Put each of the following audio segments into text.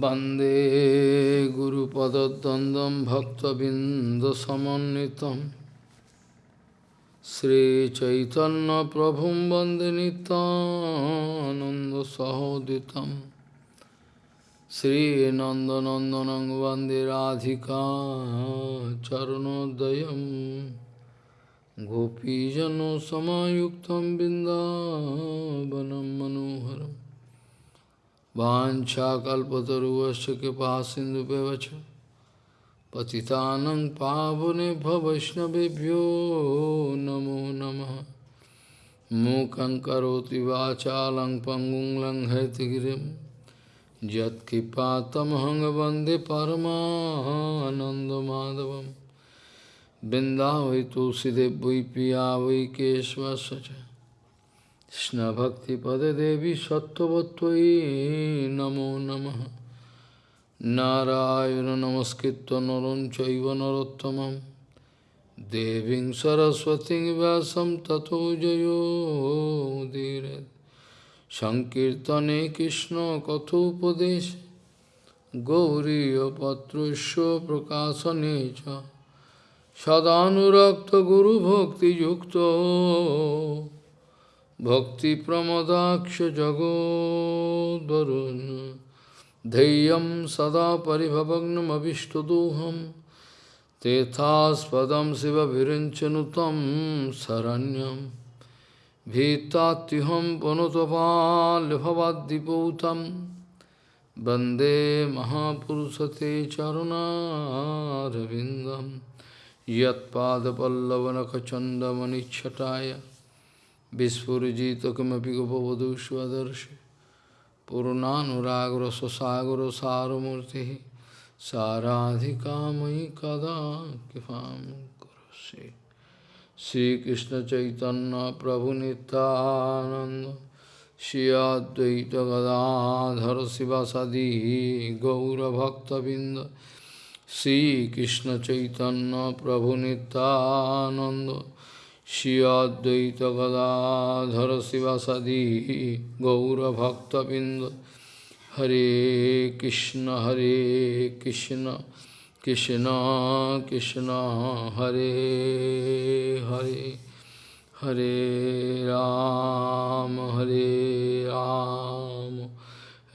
वन्दे गुरुपदद्वन्द्वं भक्तबिन्दसमन्वितं श्रीचैतन्यप्रभुं वन्दे नितानन्दसहोदितं श्रीनन्दनन्दनं वन्दे Radhika चरणोदयं गोपीजनसमायुक्तं बिन्दावनं मनोहरम् Vanchakalpataruvasya kipa sindhu pevacha Patitanang pavane bhavaishnavibhyo namo namaha Mukhaṁ karoti vācālaṁ panggung laṁ haitagiriṁ Yat kipatam hangavande paramahanandamadavam Vrindavi tulsidev vai piya vai keshvasacha কৃষ্ণভক্তিপদেবী সত্যবত্যই নমো নম। নারায়ণ নমস্কৃত নরং চৈব নরোত্তম দেবীং সরস্বতী ব্যাসম ততো জয়োদীর সংকীর্তনে কৃষ্ণ কথোপদেশ। গৌরীপত্রস্য প্রকাশনে চ। সদানুরক্ত গুরুভক্তিযুক্ত। भक्तिप्रमदाक्षजगोद्वरुन् धैर्यं सदा परिभवग्नमभिष्टदोहं तेथास्पदं शिवभिरिञ्चनुतं शरण्यं भीतात्युहं पुनुतपाल्भवाद्दिपूतं वन्दे महापुरुषते चरुणारविन्दं यत्पादपल्लवनखचन्दमनिच्छटाय Vispurjita kimapi gopavadu svadarshi Purnanuragra sasagra saramurti Saradhikamai kada kipam kurasi Sri Krishna Chaitanya Prabhu Nityananda Shri Advaita Gadadhara Sivasadi Gaura Bhakta Binda Sri Krishna Chaitanya Prabhu Nityananda Shri Advaita Gadadhara Sivasadi Gaura Bhakta Binda Hare Krishna Hare Krishna Krishna Krishna Hare Hare Hare Ram Hare Ram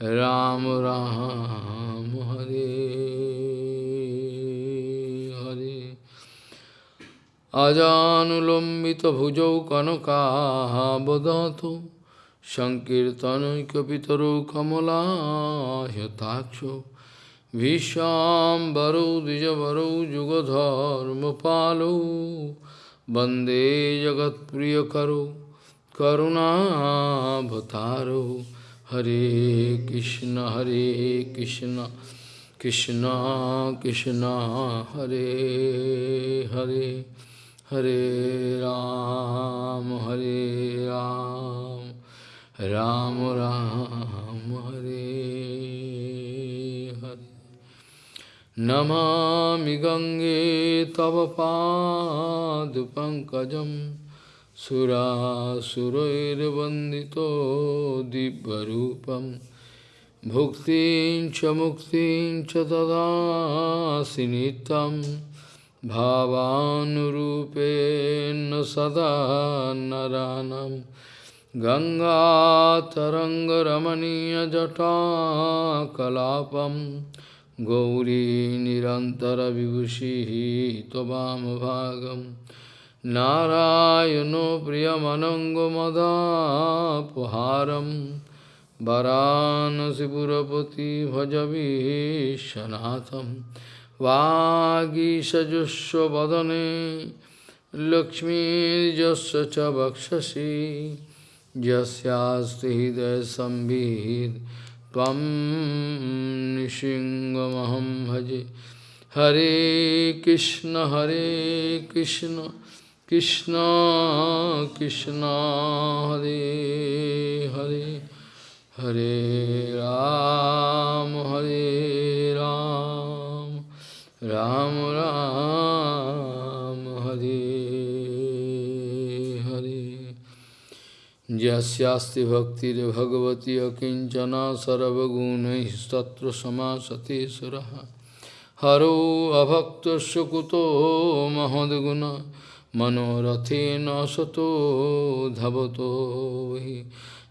Ram Ram अजानुलम्बितभुजौ कनकाबदातु सङ्कीर्तनैकपितरौ कमलायताक्षो भीष्वाम्बरौ द्विजवरौ जुगधर्मपालौ वन्दे जगत्प्रियकरौ करुणावतारौ हरे कृष्ण हरे Krishna Krishna Krishna Hare Hare Hare Ram, Hare Ram, Ram Ram, Hare Hare. Namami Gange Tava Padu Pankajam Sura Surair Vandito Dibbarupam Bhuktin Chamuktin Chadada Sinitam bhavanurupen sada naranam ganga tarangaramaniya jata kalapam gauri nirantara vibhushi tobam bhagam narayano priyamanango madapuharam varanasi purapati bhajavi shanatham वागीषजुष्वदने लक्ष्मीर्यस्य च वक्षसि, यस्यास्ति हृदयसंवित् त्वं निशिङ्गमहं भजे। हरे कृष्ण हरे कृष्ण कृष्ण कृष्ण, हरे हरे हरे राम हरे राम। রাম রাম, হরে হরে। যস্যাস্তি ভক্তির ভগবতী অকিঞ্চনা সর্বগুণৈস্তত্র সমাসতে সুর। হরো অভক্ত কুতো মহদ্গুণ মনোরথেন সতো ধবতো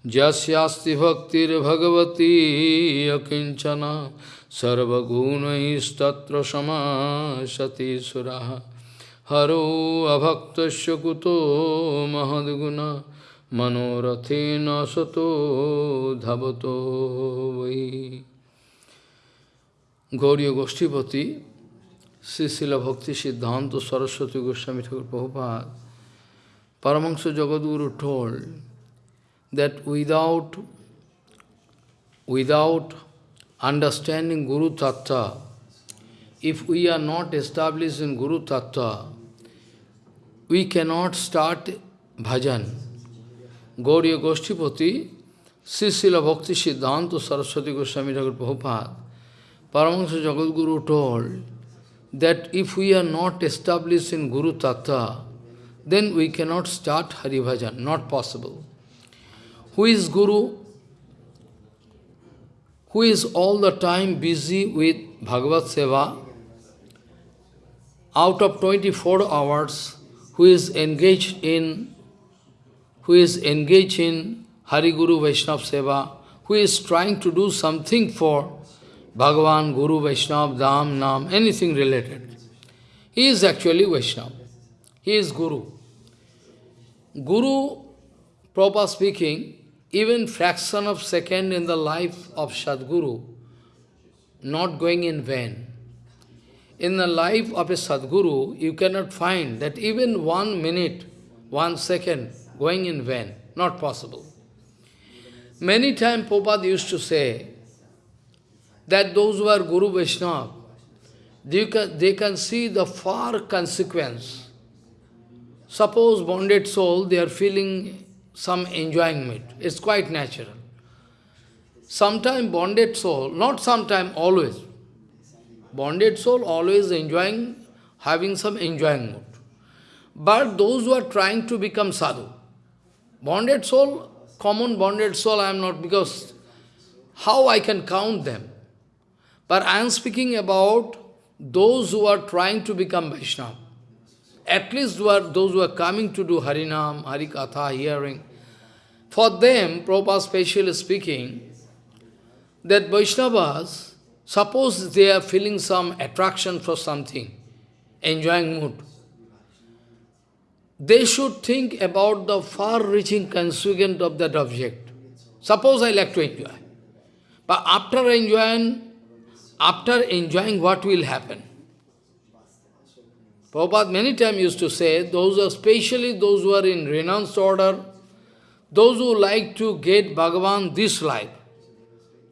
যস্যাস্তি ভক্তির ভগবতী অকিঞ্চনা सर्वगुणैस्तत्र समासते सुरः हरो अभक्तस्य कुतो महद्गुण मनोरथेन सतो धवतो वै Gauriya Goshtipati, Srila Bhakti Siddhanta Saraswati Goswami Thakur Prabhupada, Paramahansa Jagadguru told that without, without understanding Guru Tattva, if we are not established in Guru Tattva, we cannot start bhajan. Gauriya Goshtipati, Srila Bhakti Siddhanta Saraswati Goswami Thakur Prabhupada, Paramahansa Jagadguru told that if we are not established in Guru Tattva, then we cannot start Hari Bhajan, not possible. Who is Guru? Who is all the time busy with Bhagavad Seva? Out of 24 hours, who is engaged in who is engaged in Hari Guru Vaishnava Seva, who is trying to do something for Bhagavan, Guru, Vaishnava, Dham, Nam, anything related. He is actually Vaishnava. He is Guru. Guru, proper speaking, even fraction of second in the life of Sadguru, not going in vain. In the life of a Sadguru, you cannot find that even one minute, one second going in vain. Not possible. Many times Prabhupada used to say, that those who are Guru Vaishnava, they can, they can see the far consequence. Suppose bonded soul, they are feeling some enjoyment. It's quite natural. Sometime bonded soul, not sometime, always. Bonded soul always enjoying, having some enjoying mood. But those who are trying to become sadhu, bonded soul, common bonded soul I am not, because how I can count them? But I am speaking about those who are trying to become Vaishnava. At least who are, those who are coming to do Harinam, Harikatha, hearing. For them, Prabhupada specially speaking, that Vaishnavas, suppose they are feeling some attraction for something, enjoying mood, they should think about the far-reaching consequence of that object. Suppose I like to enjoy. But after enjoying, after enjoying what will happen. Prabhupada many times used to say, those especially those who are in renounced order, those who like to get Bhagavan this life,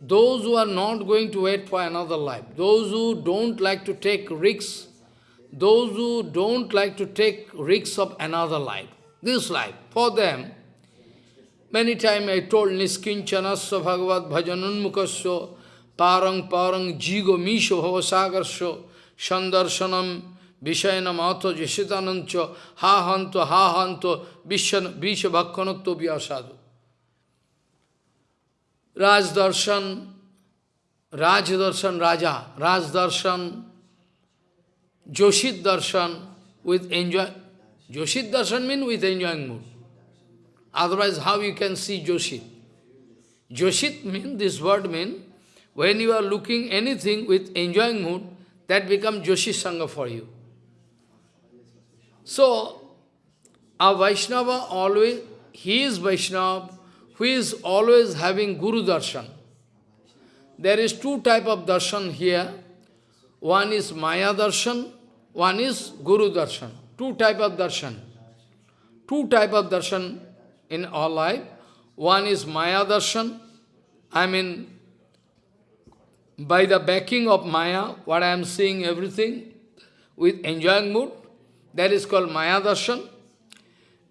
those who are not going to wait for another life, those who don't like to take risks, those who don't like to take risks of another life, this life, for them, many times I told Niskinchanasya Bhagavad Bhajanunmukasya parang parang jigo misho bhavasagarsho sandarshanam vishayana matho jesitanancho ha hanto ha hanto visha bhakkanatto vyasadu. Raj darshan, Raj darshan Raja, Raj darshan, Joshit darshan with enjoy. Joshit darshan means with enjoying mood. Otherwise, how you can see Joshit? Joshit means, this word means, when you are looking anything with enjoying mood, that becomes Joshi Sangha for you. So, a Vaishnava always, he is Vaishnava, who is always having Guru Darshan. There is two type of darshan here. One is Maya Darshan, one is Guru Darshan. Two type of darshan. Two type of darshan in our life. One is Maya Darshan, I mean by the backing of Maya, what I am seeing everything with enjoying mood, that is called Maya Darshan.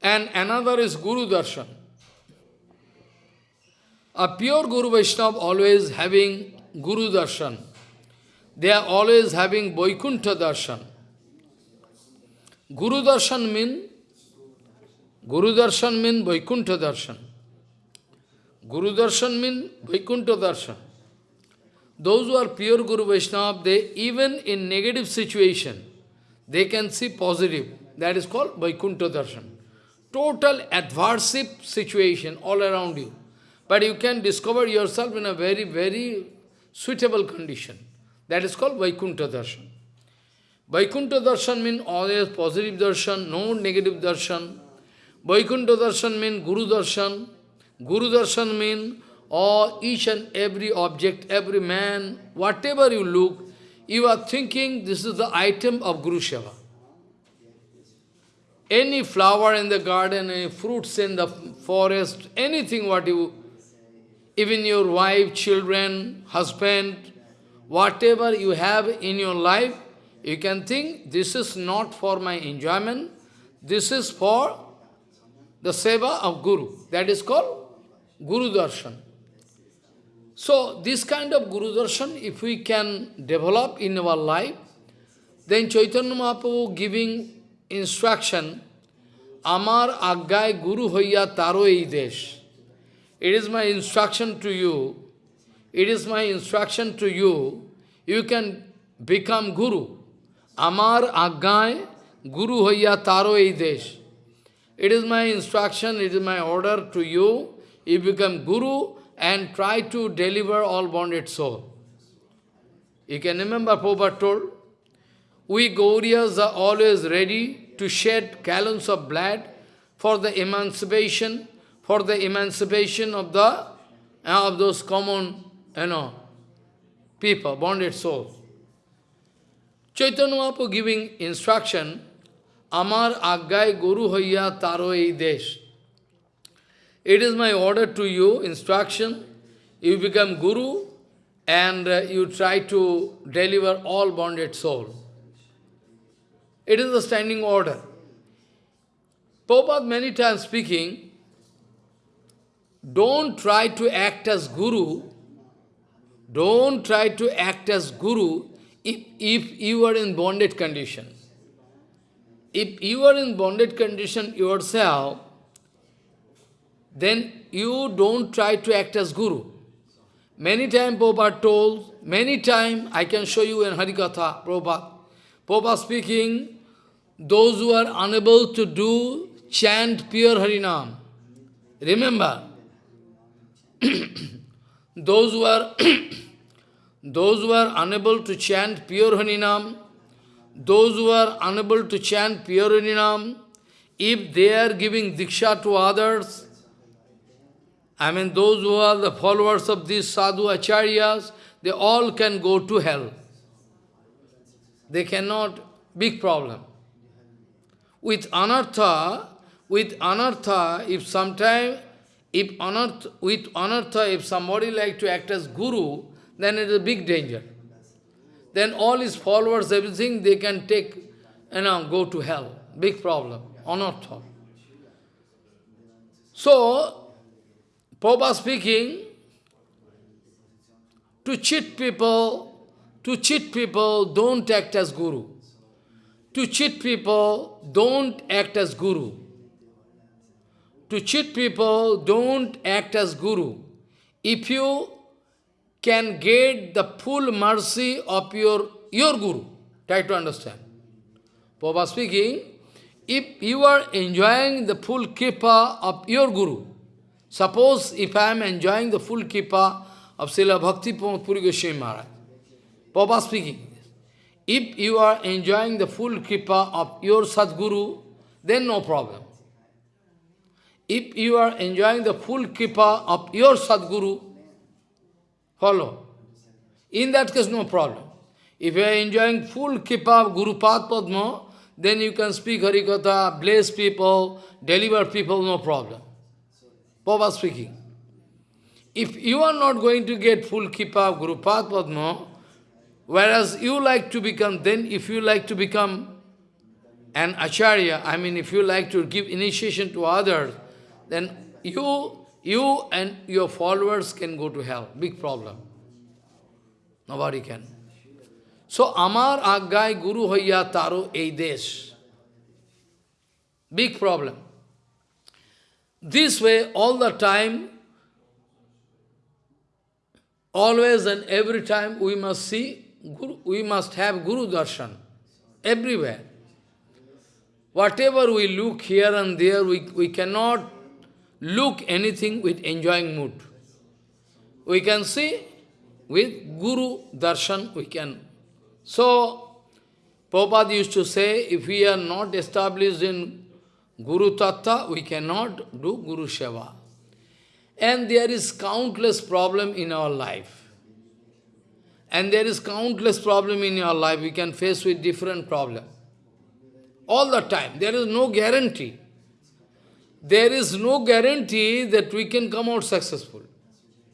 And another is Guru Darshan. A pure Guru Vaishnava always having Guru Darshan. They are always having Vaikuntha Darshan. Guru Darshan mean Guru Darshan mean Vaikuntha Darshan. Guru Darshan means Vaikuntha Darshan. Those who are pure Guru Vaishnava, they even in negative situation, they can see positive. That is called Vaikuntha Darshan. Total adverse situation all around you. But you can discover yourself in a very, very suitable condition. That is called Vaikuntha Darshan. Vaikuntha Darshan means always positive darshan, no negative darshan. Vaikuntha Darshan means Guru Darshan. Guru Darshan means all, each and every object, every man, whatever you look, you are thinking this is the item of Guru Seva. Any flower in the garden, any fruits in the forest, anything what you, even your wife, children, husband, whatever you have in your life, you can think this is not for my enjoyment, this is for the seva of Guru. That is called Guru Darshan. So, this kind of Guru Darshan, if we can develop in our life, then Chaitanya Mahaprabhu giving instruction, Amar Aggai Guru Hoya Taro Desh. It is my instruction to you, it is my instruction to you, you can become Guru. Amar Aggai Guru Hoya Taro Desh. It is my instruction, it is my order to you, you become Guru and try to deliver all bonded soul. You can remember Prabhupada told, we Gauriyas are always ready to shed gallons of blood for the emancipation, for the emancipation of the uh, of those common, you know, people, bonded souls. Chaitanya Mahaprabhu giving instruction, Amar Aggai Guru Hoya Taro Desh. It is my order to you, instruction. You become Guru and uh, you try to deliver all bonded soul. It is a standing order. Prabhupada many times speaking, don't try to act as Guru, don't try to act as Guru if, if you are in bonded condition. If you are in bonded condition yourself, then you don't try to act as Guru. Many times Prabhupada told, many times I can show you in Harikatha, Prabhupada. Prabhupada speaking, those who are unable to do, chant pure Harinam. Remember, those who are those who are unable to chant pure Harinam, those who are unable to chant pure Harinam, if they are giving diksha to others, I mean those who are the followers of these sadhu acharyas, they all can go to hell. They cannot, big problem. With anartha, with anartha, if sometime, if anartha, with anartha, if somebody like to act as guru, then it is a big danger. Then all his followers, everything, they can take, you know, go to hell. Big problem, anartha. So, Prabhupada speaking, to cheat people, to cheat people, don't act as guru. To cheat people, don't act as guru. To cheat people, don't act as guru. If you can get the full mercy of your, your guru, try to understand. Prabhupada speaking, if you are enjoying the full kripa of your guru, Suppose if I am enjoying the full kippa of Srila Bhakti Puri Goswami Maharaj, Papa speaking, if you are enjoying the full kippa of your Sadguru, then no problem. If you are enjoying the full kippa of your Sadguru, follow. In that case, no problem. If you are enjoying full kippa of Guru Padma, then you can speak Harikatha, bless people, deliver people, no problem. Baba speaking. If you are not going to get full kippa of Guru Padma, whereas you like to become, then if you like to become an acharya, I mean if you like to give initiation to others, then you, you and your followers can go to hell. Big problem. Nobody can. So, Amar Aggai Guru Hoya Taro Eidesh. Big problem. This way, all the time, always and every time we must see, Guru, we must have Guru Darshan, everywhere. Whatever we look here and there, we, we cannot look anything with enjoying mood. We can see with Guru Darshan, we can. So, Prabhupada used to say, if we are not established in Guru Tattva, we cannot do Guru Seva. And there is countless problem in our life. And there is countless problem in your life. We can face with different problem. All the time. There is no guarantee. There is no guarantee that we can come out successful.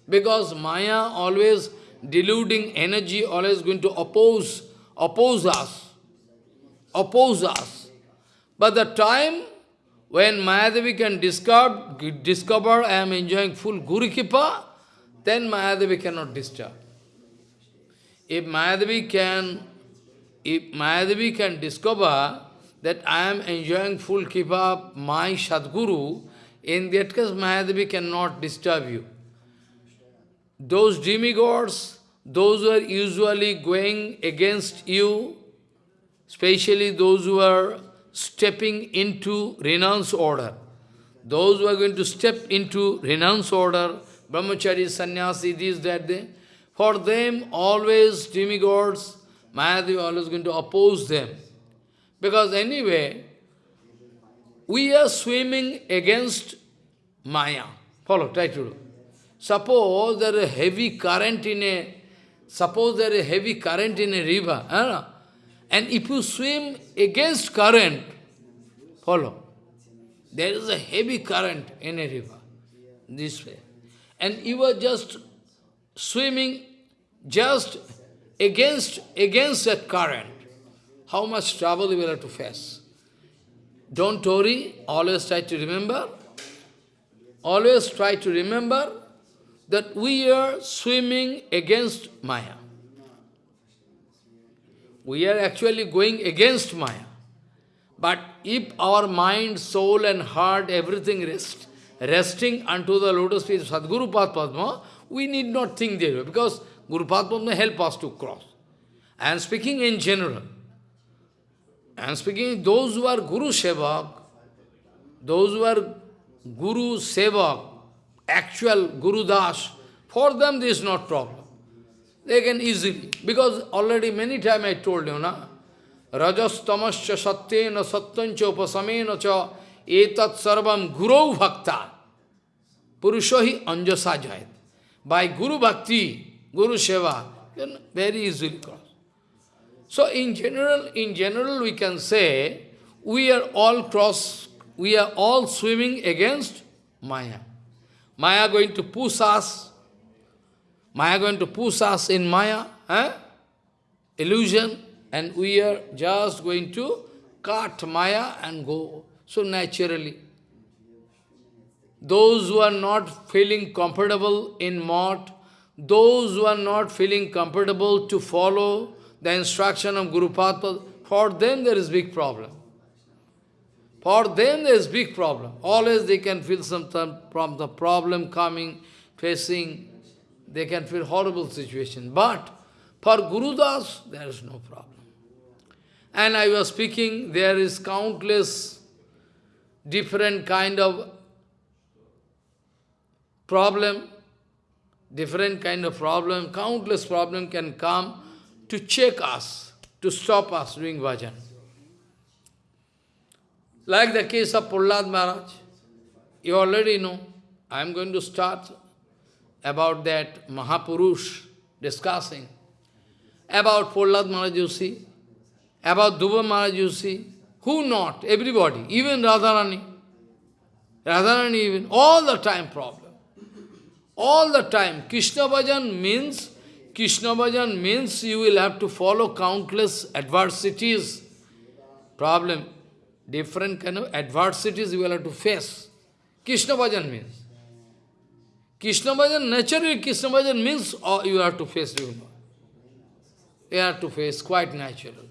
Because Maya always deluding energy, always going to oppose, oppose us. Oppose us. But the time when Mayadevi can discover, discover I am enjoying full Guru Kripa, then Mayadevi cannot disturb. If Mayadevi can, if Mayadevi can discover that I am enjoying full Kripa, my Sadguru, in that case Mayadevi cannot disturb you. Those demigods, those who are usually going against you, especially those who are stepping into renounce order. Those who are going to step into renounce order, brahmachari, sannyasi, this, that, they, for them always demigods, Mahadev always going to oppose them. Because anyway, we are swimming against Maya. Follow, try to do. Suppose there is a heavy current in a, suppose there is a heavy current in a river, huh? And if you swim against current, follow, there is a heavy current in a river, this way. And you are just swimming just against, against that current. How much trouble you will have to face. Don't worry, always try to remember, always try to remember that we are swimming against Maya. We are actually going against Maya. But if our mind, soul and heart, everything rest, resting unto the lotus feet of Sadguru Padma, we need not think there because Guru Padma help us to cross. I am speaking in general. I am speaking those who are Guru Sevak, those who are Guru Sevak, actual Guru Das, for them this is not problem. They can easily, because already many times I told you, na? Rajas tamascha satyena satyancha upasamena cha etat sarvam guru bhakta purushohi anjasa jayat. By Guru Bhakti, Guru Seva, can very easily cross. So in general, in general we can say, we are all cross, we are all swimming against Maya. Maya going to push us Maya going to push us in Maya, eh? illusion, and we are just going to cut Maya and go. So naturally, those who are not feeling comfortable in mott, those who are not feeling comfortable to follow the instruction of Guru Padma, for them there is big problem. For them there is big problem. Always they can feel some from the problem coming, facing, they can feel horrible situation. But for Guru Das, there is no problem. And I was speaking, there is countless different kind of problem, different kind of problem, countless problem can come to check us, to stop us doing bhajan. Like the case of Prahlad Maharaj, you already know. I am going to start about that Mahapurush discussing, about Prahlad Maharaj you about Dhruva Maharaj you who not? Everybody, even Radharani. Radharani even, all the time problem. All the time. Krishna Bhajan means, Krishna Bhajan means you will have to follow countless adversities, problem, different kind of adversities you will have to face. Krishna Bhajan means. Krishna Bhajan, naturally Krishna Bhajan means oh, you have to face, you. You have to face, quite natural.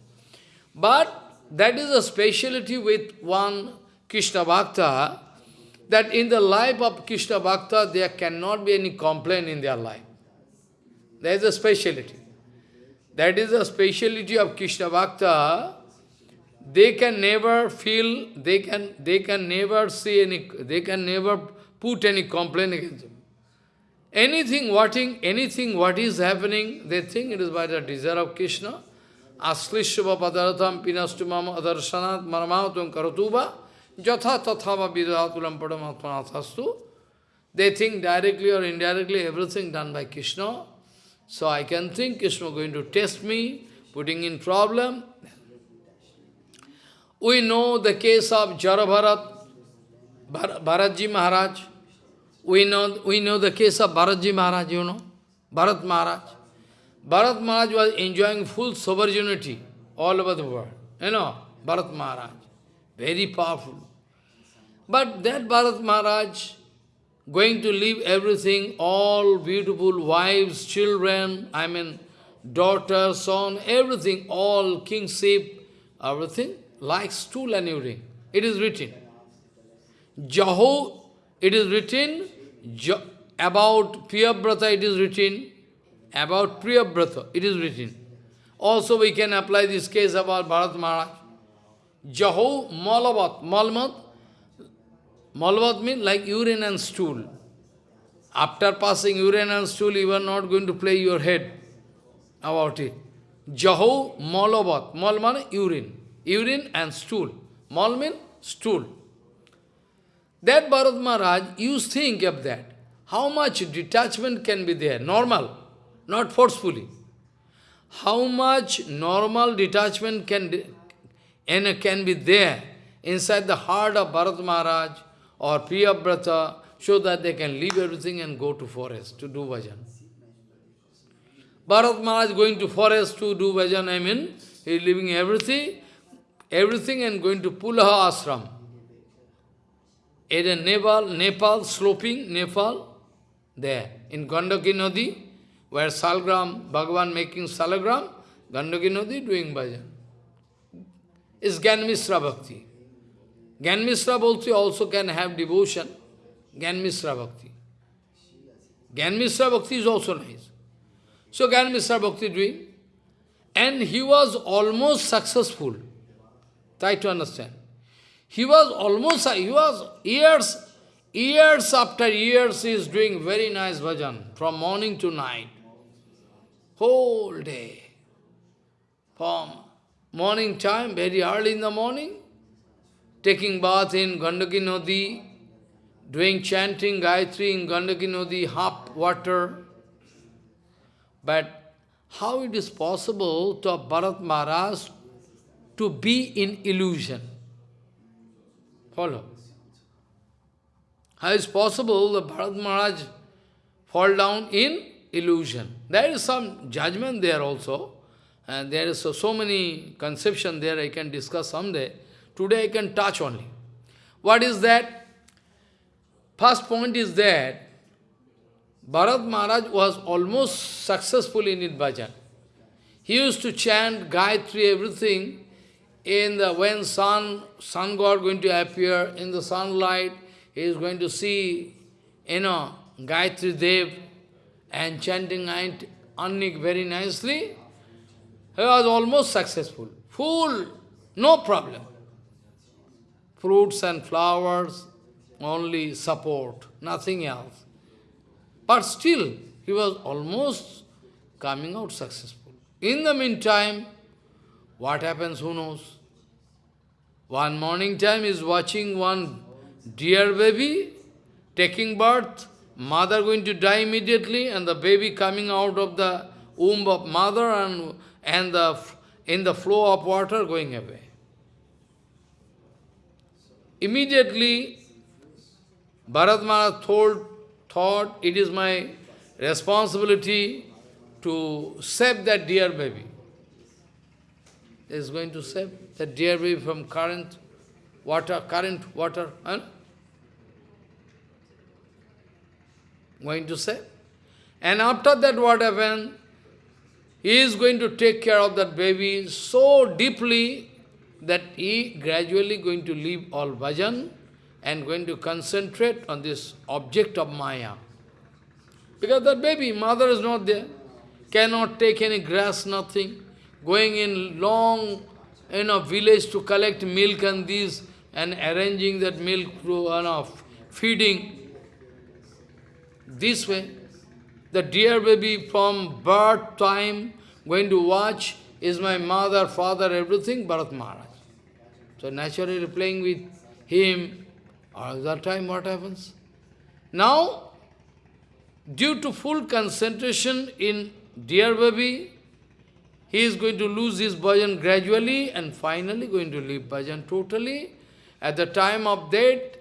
But that is a speciality with one Krishna Bhakta, that in the life of Krishna Bhakta, there cannot be any complaint in their life. That is a speciality. That is a speciality of Krishna Bhakta. They can never feel, they can, they can never see any, they can never put any complaint against him. Anything, whating, anything, what is happening, they think it is by the desire of Krishna. Aslishva padaratham pinastumam adarsanat maramatum karatuba jatha tathava vidatulam padamatmanathastu. They think directly or indirectly everything done by Krishna. So I can think Krishna going to test me, putting in problem. We know the case of Jarabharat, Bharatji Maharaj. We know, we know the case of Bharatji Maharaj, you know, Bharat Maharaj. Bharat Maharaj was enjoying full sovereignty all over the world. You know, Bharat Maharaj, very powerful. But that Bharat Maharaj, going to leave everything, all beautiful wives, children, I mean, daughter, son, everything, all kingship, everything, like stool and urine. It is written. Jaho, it is written, about Priyabrata it is written, about Priyabrata it is written. Also we can apply this case about Bharat Maharaj. Jaho Malavat, Malmat, Malvat means like urine and stool. After passing urine and stool, you are not going to play your head about it. Jaho Malavat, Mal means urine. Urine and stool. Mal means stool. That Bharat Maharaj, you think of that. How much detachment can be there? Normal, not forcefully. How much normal detachment can, and can be there inside the heart of Bharat Maharaj or Priyabrata so that they can leave everything and go to forest to do bhajan. Bharat Maharaj going to forest to do bhajan, I mean, he leaving everything, everything and going to Pulaha ashram. In Nepal, Nepal, sloping Nepal, there, in Gandaki Nadi, where Salgram, Bhagavan making Salagram, Gandaki Nadi doing bhajan. Is Gyan Bhakti. Gyan also, also can have devotion, Gyan Bhakti. Gyan Bhakti is also nice. So Gyan Bhakti doing, and he was almost successful. Try to understand. He was almost, he was years, years after years, he is doing very nice bhajan, from morning to night. Whole day. From morning time, very early in the morning, taking bath in Gandaki Nadi, doing chanting Gayatri in Gandaki Nadi, half water. But how it is possible to Bharat Maharaj to be in illusion? Follow. How is possible the Bharat Maharaj fall down in illusion? There is some judgment there also. And there is so, so many conception there I can discuss someday. Today I can touch only. What is that? First point is that Bharat Maharaj was almost successful in his bhajan. He used to chant Gayatri, everything, in the when sun, sun god going to appear in the sunlight, he is going to see, you know, Gayatri Dev and chanting Annik very nicely. He was almost successful. Full, no problem. Fruits and flowers, only support, nothing else. But still, he was almost coming out successful. In the meantime, what happens, who knows? One morning time is watching one dear baby taking birth, mother going to die immediately, and the baby coming out of the womb of mother and, and the, in the flow of water going away. Immediately, Bharat told, thought, it is my responsibility to save that dear baby. Is going to save that dear baby from current water, current water, huh? Going to save. And after that what happened? He is going to take care of that baby so deeply that he gradually going to leave all bhajan and going to concentrate on this object of Maya. Because that baby, mother is not there. cannot take any grass, nothing, going in long, you know, village to collect milk and these, and arranging that milk through, you know, feeding. This way, the dear baby from birth time going to watch is my mother, father, everything, Bharat Maharaj. So naturally playing with him, all time what happens? Now, due to full concentration in dear baby, he is going to lose his bhajan gradually and finally going to leave bhajan totally. At the time of death,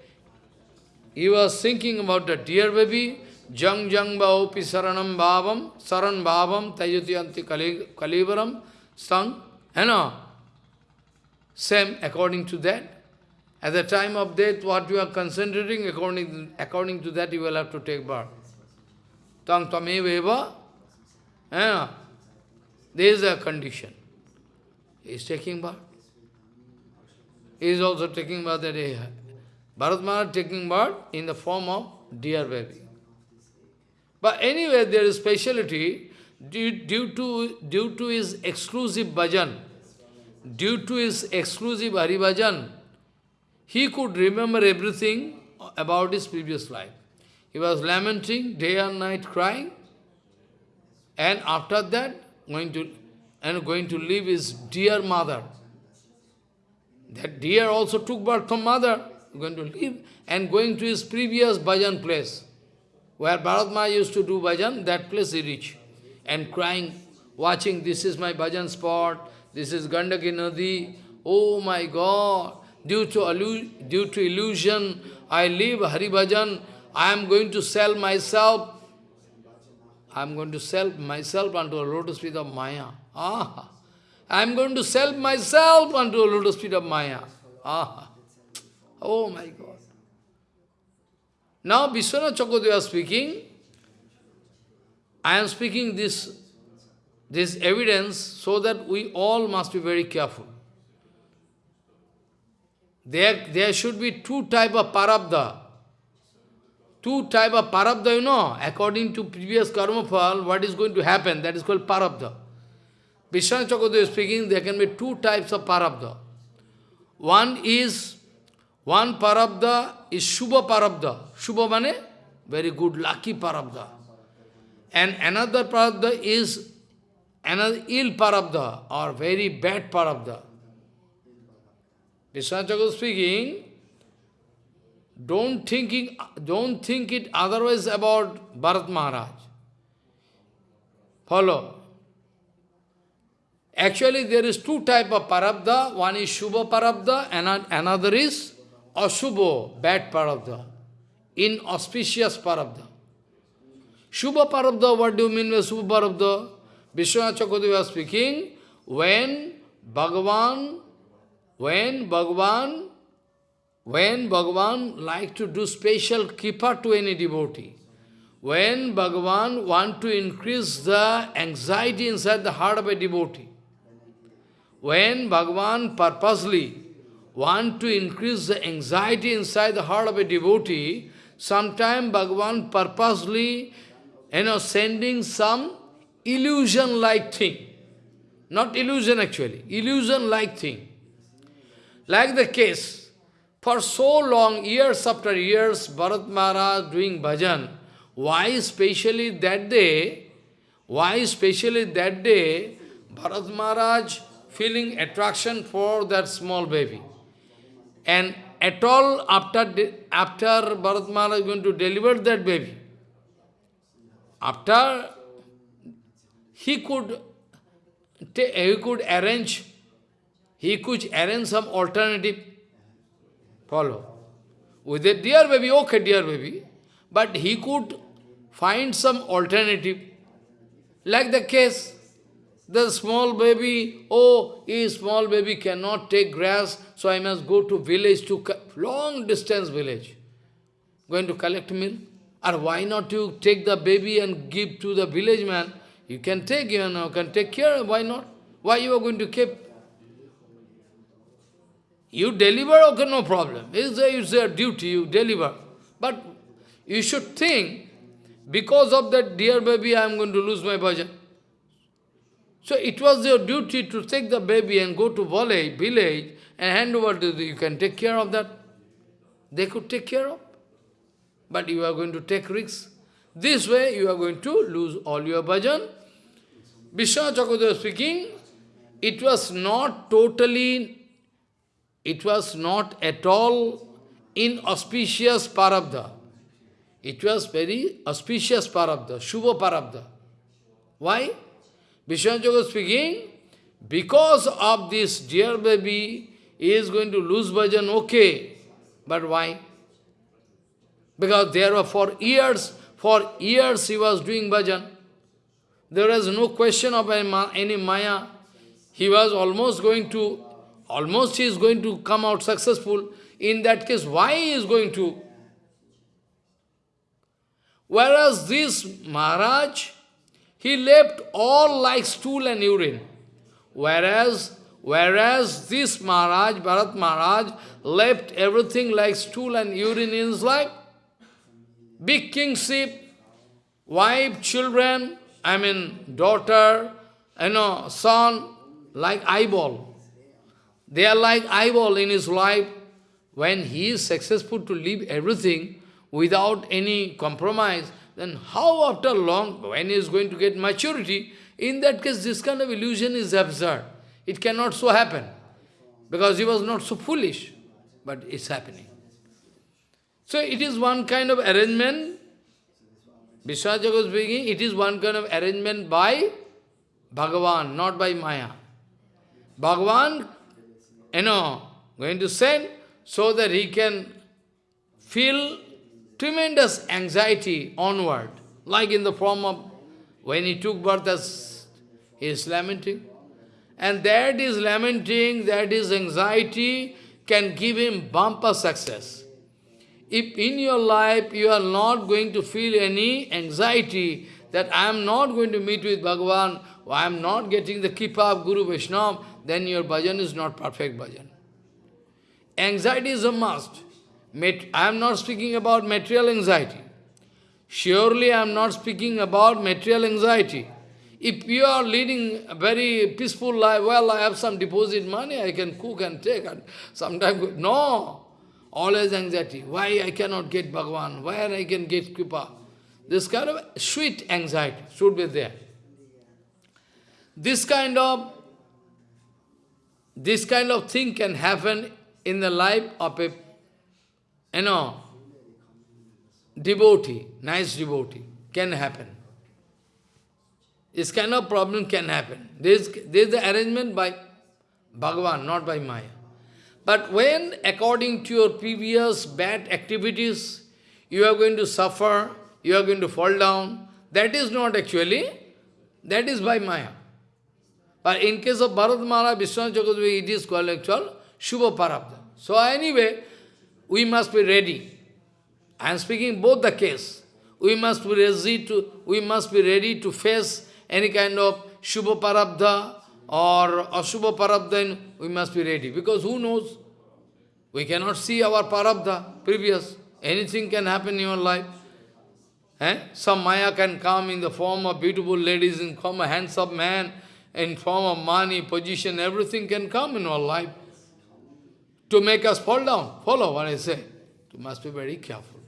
he was thinking about the dear baby, Jang jang bhaopi saranam bhavam, saran bhavam, tajutiyanti kalivaram, sang, you know, same according to that. At the time of death, what you are concentrating, according, according to that you will have to take birth. Tang tameveva, you know, there is a condition. He is taking birth. He is also taking birth that day. Bharat Maharaj taking birth in the form of dear baby. But anyway, there is speciality due, due, to, due to his exclusive bhajan, due to his exclusive Hari bhajan, he could remember everything about his previous life. He was lamenting, day and night crying, and after that, going to and going to leave his dear mother. That dear also took birth from mother, going to leave and going to his previous bhajan place. Where Bharat used to do bhajan, that place he reached. And crying, watching, this is my bhajan spot, this is Gandaki Nadi, oh my God, due to, due to illusion, I leave Hari Bhajan, I am going to sell myself, I am going to sell myself unto a lotus feet of Maya. Ah, I am going to sell myself unto a lotus feet of Maya. Ah, oh my God. Now Vishwanath Chakravarti speaking, I am speaking this, this evidence so that we all must be very careful. There, there should be two type of parabdha. Two type of parabdha, you know, according to previous karma fall, what is going to happen, that is called parabdha. Vishwanath Chakravarti is speaking, there can be two types of parabdha. One is one parabdha is Shubha parabdha. Shubha mane? Very good, lucky parabdha. And another parabdha is another ill parabdha or very bad parabdha. Vishwanachakarya speaking, don't, thinking, don't think it otherwise about Bharat Maharaj. Follow. Actually, there is two type of parabdha. One is Shubha parabdha, and another is Ashubha, bad parabdha, inauspicious parabdha. Shubha parabdha, what do you mean by Shubha parabdha? Vishwanath was speaking, when Bhagavan, when Bhagavan, when Bhagavan like to do special kripa to any devotee, when Bhagavan want to increase the anxiety inside the heart of a devotee, when Bhagavan purposely want to increase the anxiety inside the heart of a devotee, sometime Bhagavan purposely, you know, sending some illusion-like thing. Not illusion actually, illusion-like thing. Like the case, for so long, years after years, Bharat Maharaj doing bhajan, why especially that day, why especially that day, Bharat Maharaj feeling attraction for that small baby. And at all, after, after Bharat Maharaj is going to deliver that baby, after he could, he could arrange, he could arrange some alternative, follow. With a dear baby, okay, dear baby, but he could find some alternative, like the case the small baby, oh, a small baby cannot take grass, so I must go to village, to long distance village. Going to collect milk? Or why not you take the baby and give to the village man? You can take, you know, can take care, why not? Why you are going to keep? You deliver, okay, no problem. It's, a duty, you deliver. But you should think, because of that dear baby, I am going to lose my bhajan. So it was your duty to take the baby and go to village, village and hand over to the, you can take care of that. They could take care of. But you are going to take risks. This way you are going to lose all your bhajan. Vishwanath Chakravarti speaking, it was not totally, it was not at all inauspicious parabdha. It was very auspicious parabdha, Shubha parabdha. Why? Vishwanath speaking, because of this dear baby, he is going to lose bhajan, okay. But why? Because there were for years, for years he was doing bhajan. There was no question of any maya. He was almost going to, almost he is going to come out successful. In that case, why he is going to? Whereas this Maharaj, he left all like stool and urine. Whereas, whereas this Maharaj, Bharat Maharaj, left everything like stool and urine in his life. Big kingship, wife, children, I mean daughter, you know, son, like eyeball. They are like eyeball in his life. When he is successful to leave everything without any compromise, then how after long, when he is going to get maturity, in that case this kind of illusion is absurd. It cannot so happen. Because he was not so foolish. But it's happening. So it is one kind of arrangement. Vishwanath speaking, it is one kind of arrangement by Bhagavan, not by Maya. Bhagavan, you know, going to send so that he can feel tremendous anxiety onward, like in the form of when he took birth as he is lamenting. And that is lamenting, that is anxiety, can give him bumper success. If in your life you are not going to feel any anxiety that I am not going to meet with Bhagavan, I am not getting the kripa of Guru Vaishnava, then your bhajan is not perfect bhajan. Anxiety is a must. I am not speaking about material anxiety. Surely I am not speaking about material anxiety. If you are leading a very peaceful life, well, I have some deposit money, I can cook and take, and sometimes, no. Always anxiety. Why I cannot get Bhagavan? Why I can get Kripa? This kind of sweet anxiety should be there. This kind of this kind of thing can happen in the life of a you know devotee, nice devotee, can happen. This kind of problem can happen. There is, there is the arrangement by Bhagavan, not by Maya. But when, according to your previous bad activities, you are going to suffer, you are going to fall down, that is not actually, that is by Maya. But in case of Bharat Maharaj, Vishwanath it is called actual Shubha Parabdha. So anyway, we must be ready. I am speaking both the case. We must be ready to, we must be ready to face any kind of Shubha Parabdha or Ashubha Parabdha, we must be ready. Because who knows? We cannot see our Parabdha previous. Anything can happen in your life. Eh? Some Maya can come in the form of beautiful ladies, in form of handsome man, in form of money, position, everything can come in our life to make us fall down. Follow what I say. You must be very careful.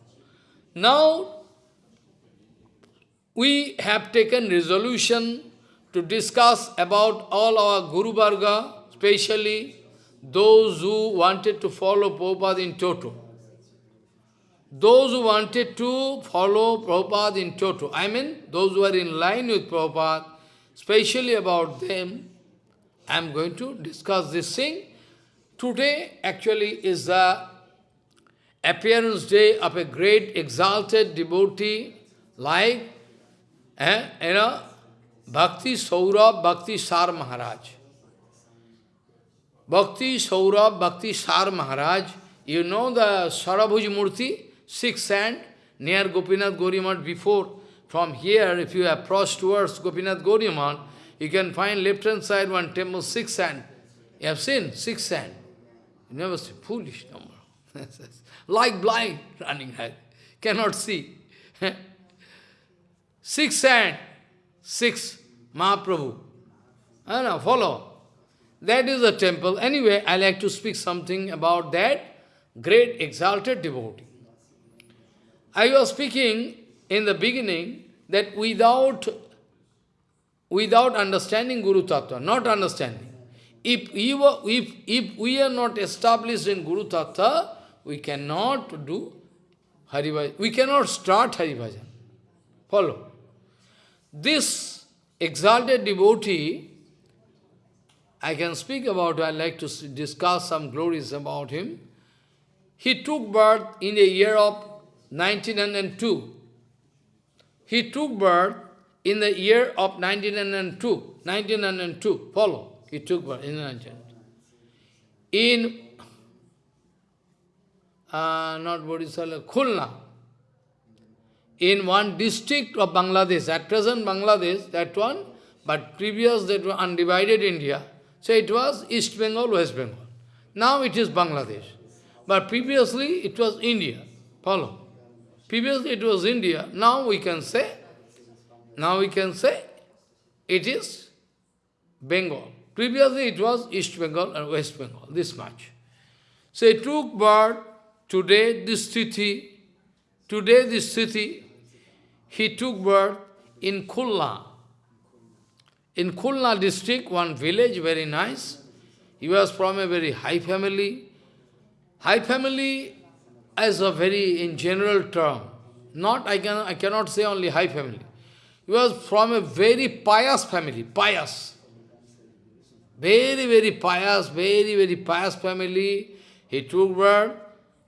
Now, we have taken resolution to discuss about all our Guru Varga, especially those who wanted to follow Prabhupada in toto. Those who wanted to follow Prabhupada in toto, I mean those who are in line with Prabhupada, especially about them, I am going to discuss this thing. Today actually is the appearance day of a great exalted devotee like eh, you know, Bhakti Saurabh Bhakti Sar Maharaj. Bhakti Saurabh Bhakti Sar Maharaj, you know the Sarabhuj Murti, six sand, near Gopinath Gaudiya Math before. From here, if you approach towards Gopinath Gaudiya Math, you can find left hand side one temple, six sand. You have seen? Six sand. You never see. Foolish number. like blind, running ahead. Cannot see. six sand. Six. Mahaprabhu. I know, follow. That is the temple. Anyway, I like to speak something about that great exalted devotee. I was speaking in the beginning that without, without understanding Guru Tattva, not understanding, if we, were, if, if we are not established in Guru Tattva, we cannot do Haribhajan. We cannot start Haribhajan. Follow. This exalted devotee, I can speak about, I like to discuss some glories about him. He took birth in the year of 1902. He took birth in the year of 1902. 1902, follow. He took birth in 1902. In, uh, not Bodhisala, Khulna, in one district of Bangladesh, at present Bangladesh, that one, but previous that was undivided India, so it was East Bengal, West Bengal. Now it is Bangladesh. But previously it was India. Follow. Previously it was India. Now we can say, now we can say it is Bengal. Previously it was East Bengal and West Bengal, this much. So it took birth today this city, today this city, he took birth in Khulna. In Khulna district, one village, very nice. He was from a very high family. High family as a very, in general term, not, I, can, I cannot say only high family. He was from a very pious family, pious. Very, very pious, very, very pious family. He took birth.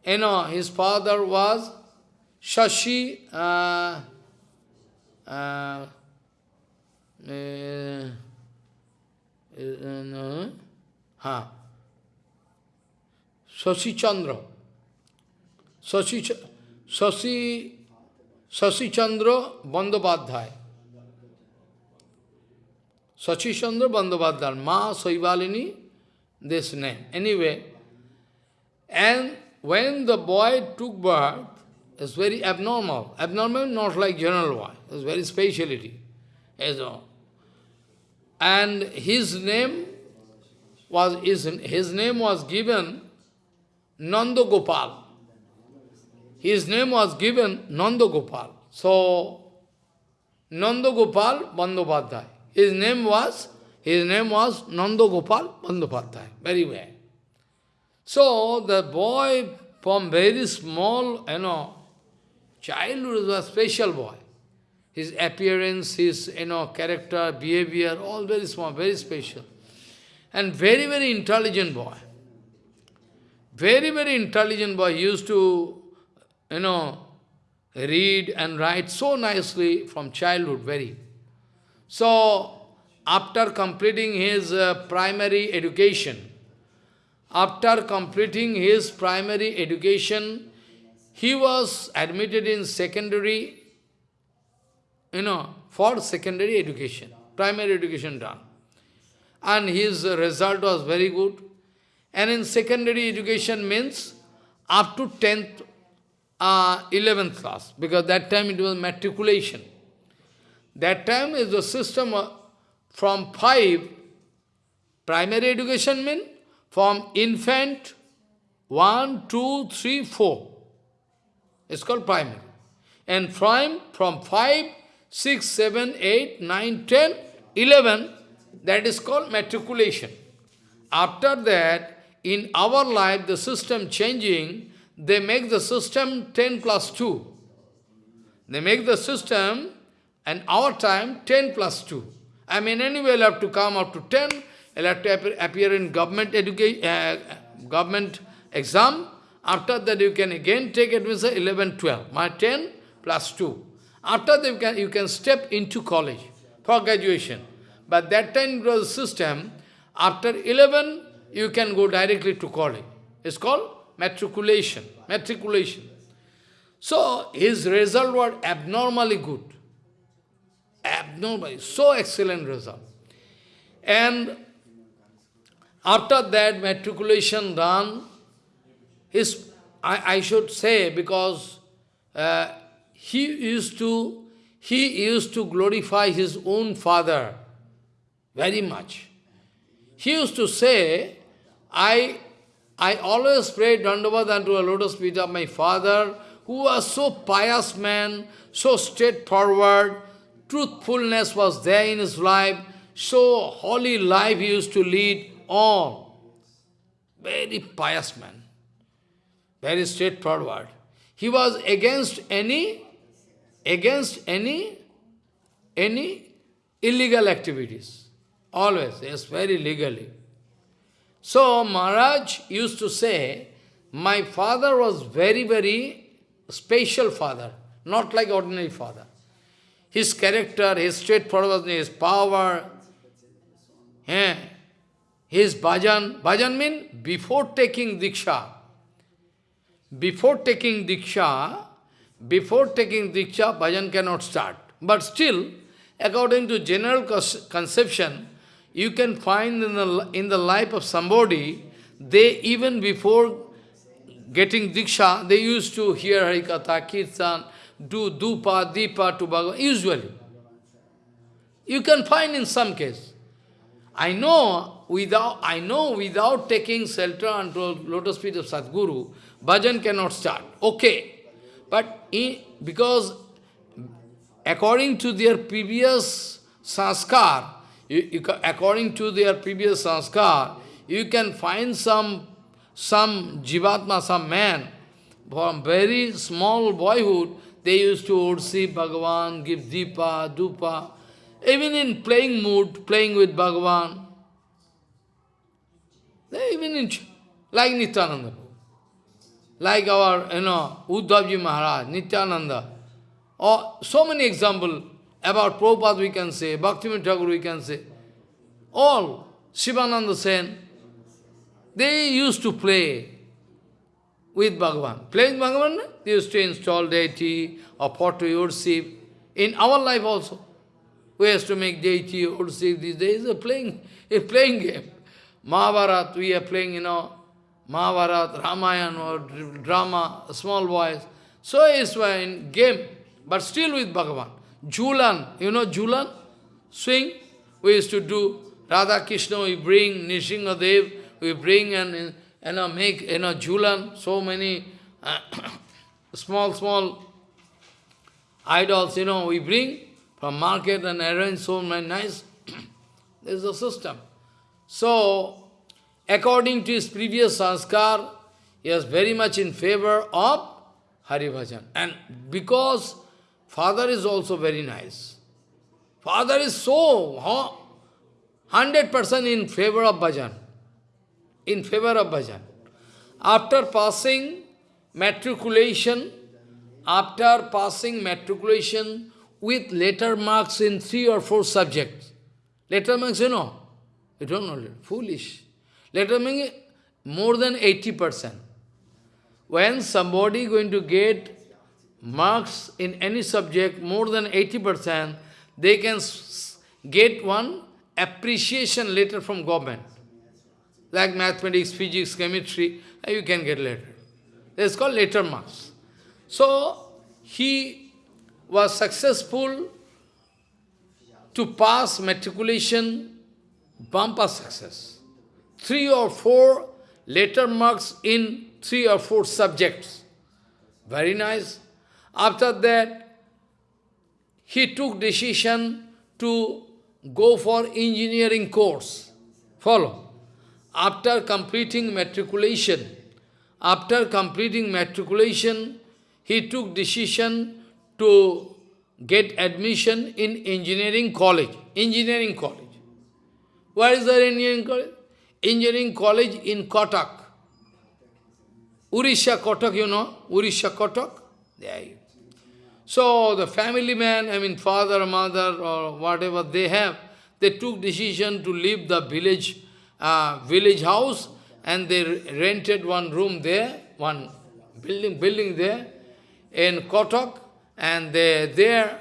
You know, his father was Shashi, uh, uh, uh, uh, huh. Shashi Chandra. Shashi, Shashi, Shashi Chandra Bandopadhyay. Shashi Chandra Bandopadhyay. Ma Saivalini, this name. Anyway, and when the boy took birth, it's very abnormal. Abnormal, not like general boy. It's very speciality. And his name was his, his name was given Nanda Gopal. His name was given Nanda Gopal. So, Nanda Gopal. His name was, his name was Nanda Gopal. Very well. So, the boy from very small, you know, childhood was a special boy. His appearance, his, you know, character, behavior, all very small, very special. And very, very intelligent boy. Very, very intelligent boy. He used to, you know, read and write so nicely from childhood, very. So, after completing his uh, primary education, after completing his primary education, he was admitted in secondary, you know, for secondary education, primary education done. And his result was very good. And in secondary education means up to 10th, uh, 11th class, because that time it was matriculation. That time is the system from 5, primary education means from infant, 1, 2, 3, 4. It's called primary. And from, from 5, 6, 7, 8, 9, 10, 11, that is called matriculation. After that, in our life, the system changing, they make the system 10 plus 2. They make the system, and our time, 10 plus 2. I mean, anyway, you'll have to come up to 10, you'll have to appear in government education, uh, government exam. After that, you can again take admission 11, 12. My 10 plus 2. After that, you can, you can step into college for graduation. But that time it system, after 11, you can go directly to college. It's called matriculation. Matriculation. So his result was abnormally good. Abnormally, so excellent result. And after that matriculation done, his, I, I should say, because uh, he used to he used to glorify his own father very much. he used to say, I, I always pray Dandavad unto a lotus feet of my father, who was so pious man, so straightforward, truthfulness was there in his life, so holy life he used to lead, all. Very pious man, very straightforward. He was against any, against any, any illegal activities. Always, yes, very legally. So Maharaj used to say, my father was very, very special father, not like ordinary father. His character, his straightforwardness, his power, eh, his bhajan, bhajan means before taking diksha, before taking diksha, before taking diksha, bhajan cannot start. But still, according to general conception, you can find in the, in the life of somebody, they even before getting diksha, they used to hear Harikatha, Kirtan, do dupa, dipa to Bhagavan, usually. You can find in some case. I know without I know without taking shelter unto lotus feet of Sadguru, bhajan cannot start. Okay. But in, because according to their previous sanskar, you, you, according to their previous sanskar, you can find some, some jivatma, some man, from very small boyhood, they used to worship Bhagavan, give dipa, dupa, even in playing mood, playing with Bhagavan. They even in, like Nityananda, like our, you know, Uddhavji Maharaj, Nityananda, or so many examples, about Prabhupada we can say, Bhaktivinoda Thakur we can say, all, Shivananda Sen, they used to play with Bhagavan. Playing Bhagavan, they used to install deity or photo worship. In our life also, we used to make deity worship these days, a playing, a playing game. Mahabharat, we are playing, you know, Mahabharat, Ramayana or drama, small boys. So it's in game, but still with Bhagavan. Julan, you know Julan? Swing, we used to do. Radha Krishna, we bring Nishingadev, we bring and know, make you know Julan, so many uh, small, small idols, you know, we bring from market and arrange so many nice. this is the system. So, according to his previous sanskar, he was very much in favor of Hari Bhajan. And because Father is also very nice. Father is so, 100% in favor of bhajan. In favor of bhajan. After passing matriculation, after passing matriculation with letter marks in three or four subjects. Letter marks, you know, you don't know, foolish. Letter marks more than 80%. When somebody going to get marks in any subject more than 80%, they can get one appreciation letter from government. Like mathematics, physics, chemistry, uh, you can get letter. It's called letter marks. So, he was successful to pass matriculation, bumper success. Three or four letter marks in three or four subjects. Very nice. After that, he took decision to go for engineering course. Follow. After completing matriculation, after completing matriculation, he took decision to get admission in engineering college. Engineering college. Where is the engineering college? Engineering college in Cuttack. Orissa Cuttack, you know? Orissa Cuttack? There you so the family man, I mean father, mother or whatever they have, they took decision to leave the village, uh, village house and they rented one room there, one building, building there in Cuttack and they, there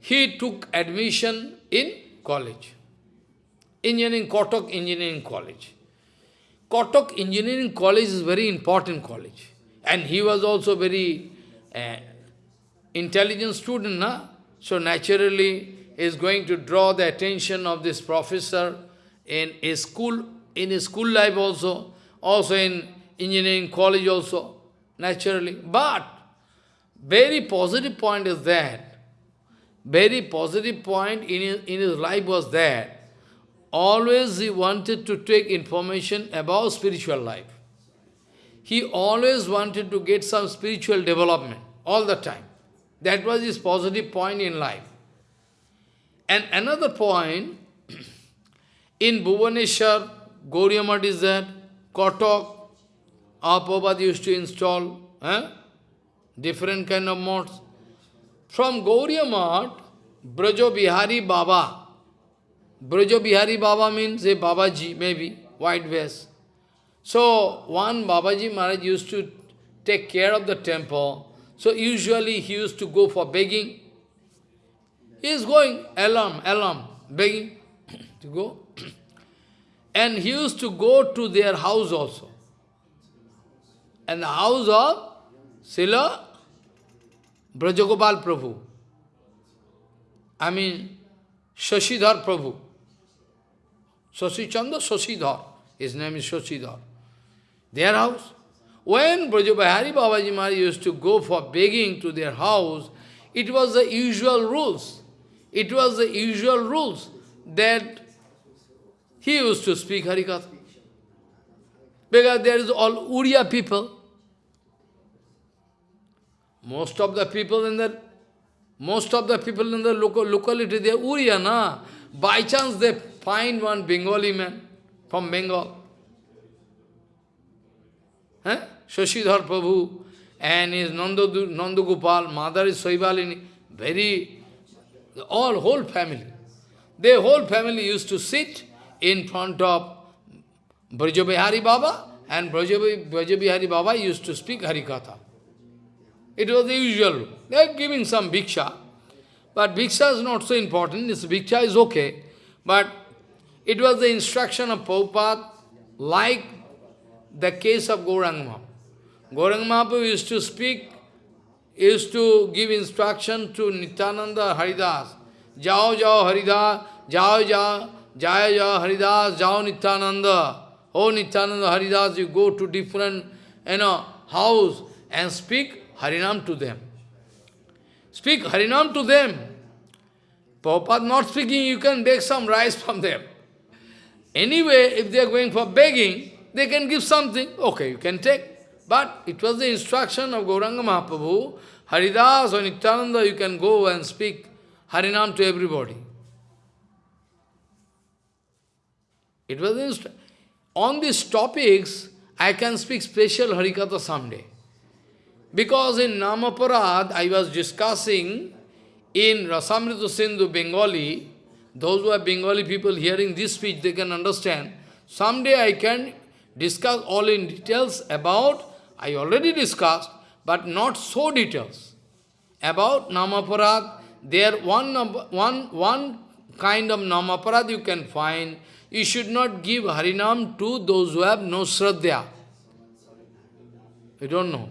he took admission in college. Engineering, Cuttack Engineering College. Cuttack Engineering College is very important college. And he was also very uh, intelligent student, na? so naturally is going to draw the attention of this professor in a school, in a school life also, also in engineering college also, naturally. But very positive point is that, very positive point in his, in his life was that, always he wanted to take information about spiritual life. He always wanted to get some spiritual development, all the time. That was his positive point in life. And another point, in Bhuvaneshwar, Gauriya is there, our Prabhupada used to install eh? different kind of modes. From Gauriya Math, Brajo Bihari Baba. Brajo Bihari Baba means a Babaji, maybe, white vest. So, one Babaji Maharaj used to take care of the temple. So, usually he used to go for begging. He is going, alarm, alarm, begging to go. And he used to go to their house also. And the house of Sila Brajagopal Prabhu. I mean, Shashidhar Prabhu. Shashi Chandra Shashidhar. His name is Shashidhar. Their house. When Brajabihari Babaji Maharaj used to go for begging to their house, it was the usual rules. It was the usual rules that he used to speak Harikatha. Because there is all Uriya people. Most of the people in the most of the people in the local locality, they are Uriya, na? By chance they find one Bengali man from Bengal. Shashidhar Prabhu and his Nandagopal, mother is Saivalini, very, all whole family. Their whole family used to sit in front of Brajabihari Baba and Brajabihari Baba used to speak Harikatha. It was the usual. They are giving some bhiksha. But bhiksha is not so important. This bhiksha is okay. But it was the instruction of Prabhupada, like the case of Gauranga Mahaprabhu. Gauranga Mahaprabhu used to speak, used to give instruction to Nityananda Haridas. Jao Jao Haridas, Jao Jao, Jaya Jaya Haridas, Jao Nityananda. Oh Nityananda Haridas, you go to different, you know, house and speak Harinam to them. Speak Harinam to them. Prabhupada not speaking, you can beg some rice from them. Anyway, if they are going for begging, they can give something. Okay, you can take. But it was the instruction of Gauranga Mahaprabhu, Haridas or Nityananda, you can go and speak Harinam to everybody. It was. On these topics, I can speak special Harikatha someday. Because in Namaparad, I was discussing in Rasamrita Sindhu, Bengali, those who are Bengali people hearing this speech, they can understand. Someday I can discuss all in details about, I already discussed, but not so details. About Namaparad, there one, one, one kind of Namaparad you can find. You should not give Harinam to those who have no Shraddha. You don't know.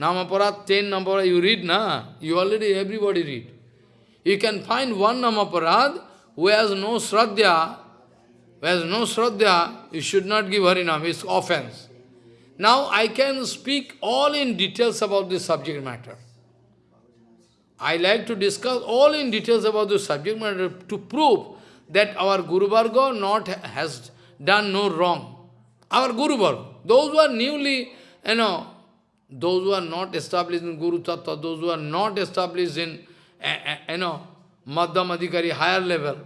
Namaparad, ten number you read, na? You already, everybody read. You can find one Namaparad who has no Shraddha, who has no Shraddha, you should not give Harinam, it's offense. Now I can speak all in details about this subject matter. I like to discuss all in details about the subject matter to prove that our Guru Varga not has done no wrong. Our Guru Varga, those who are newly, you know, those who are not established in Guru Tattva, those who are not established in, you know, Madhyam Adhikari, higher level,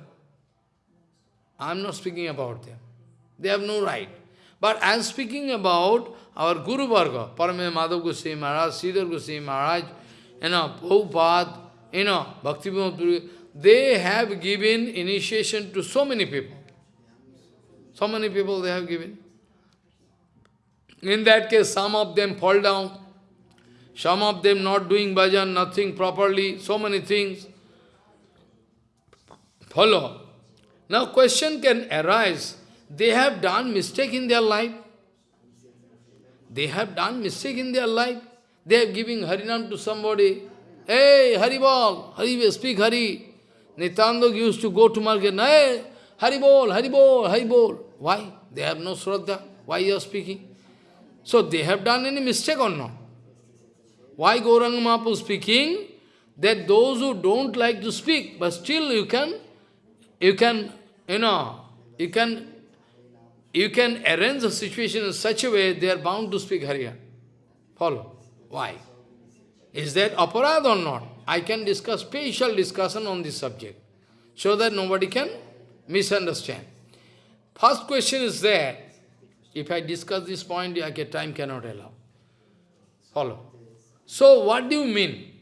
I am not speaking about them. They have no right. But I am speaking about our Guru Varga, Parame Madhav Goswami Maharaj, Sridhar Goswami Maharaj, you know, Prabhupada, you know, Bhakti they have given initiation to so many people. So many people they have given. In that case, some of them fall down, some of them not doing bhajan, nothing properly, so many things. Follow. Now question can arise, they have done mistake in their life. They have done mistake in their life. They are giving Harinam to somebody. Hey, Haribol, Hari, speak Hari. Nityananda used to go to market. Hey, Haribol, Haribol, Haribol. Why? They have no Shraddha. Why you are speaking? So they have done any mistake or not? Why Gauranga Mahaprabhu speaking? That those who don't like to speak, but still you can, you can, you know, you can, you can arrange the situation in such a way they are bound to speak Hariya. Follow. Why? Is that aparad or not? I can discuss special discussion on this subject, so that nobody can misunderstand. First question is there. If I discuss this point, I get time cannot allow. Follow. So what do you mean?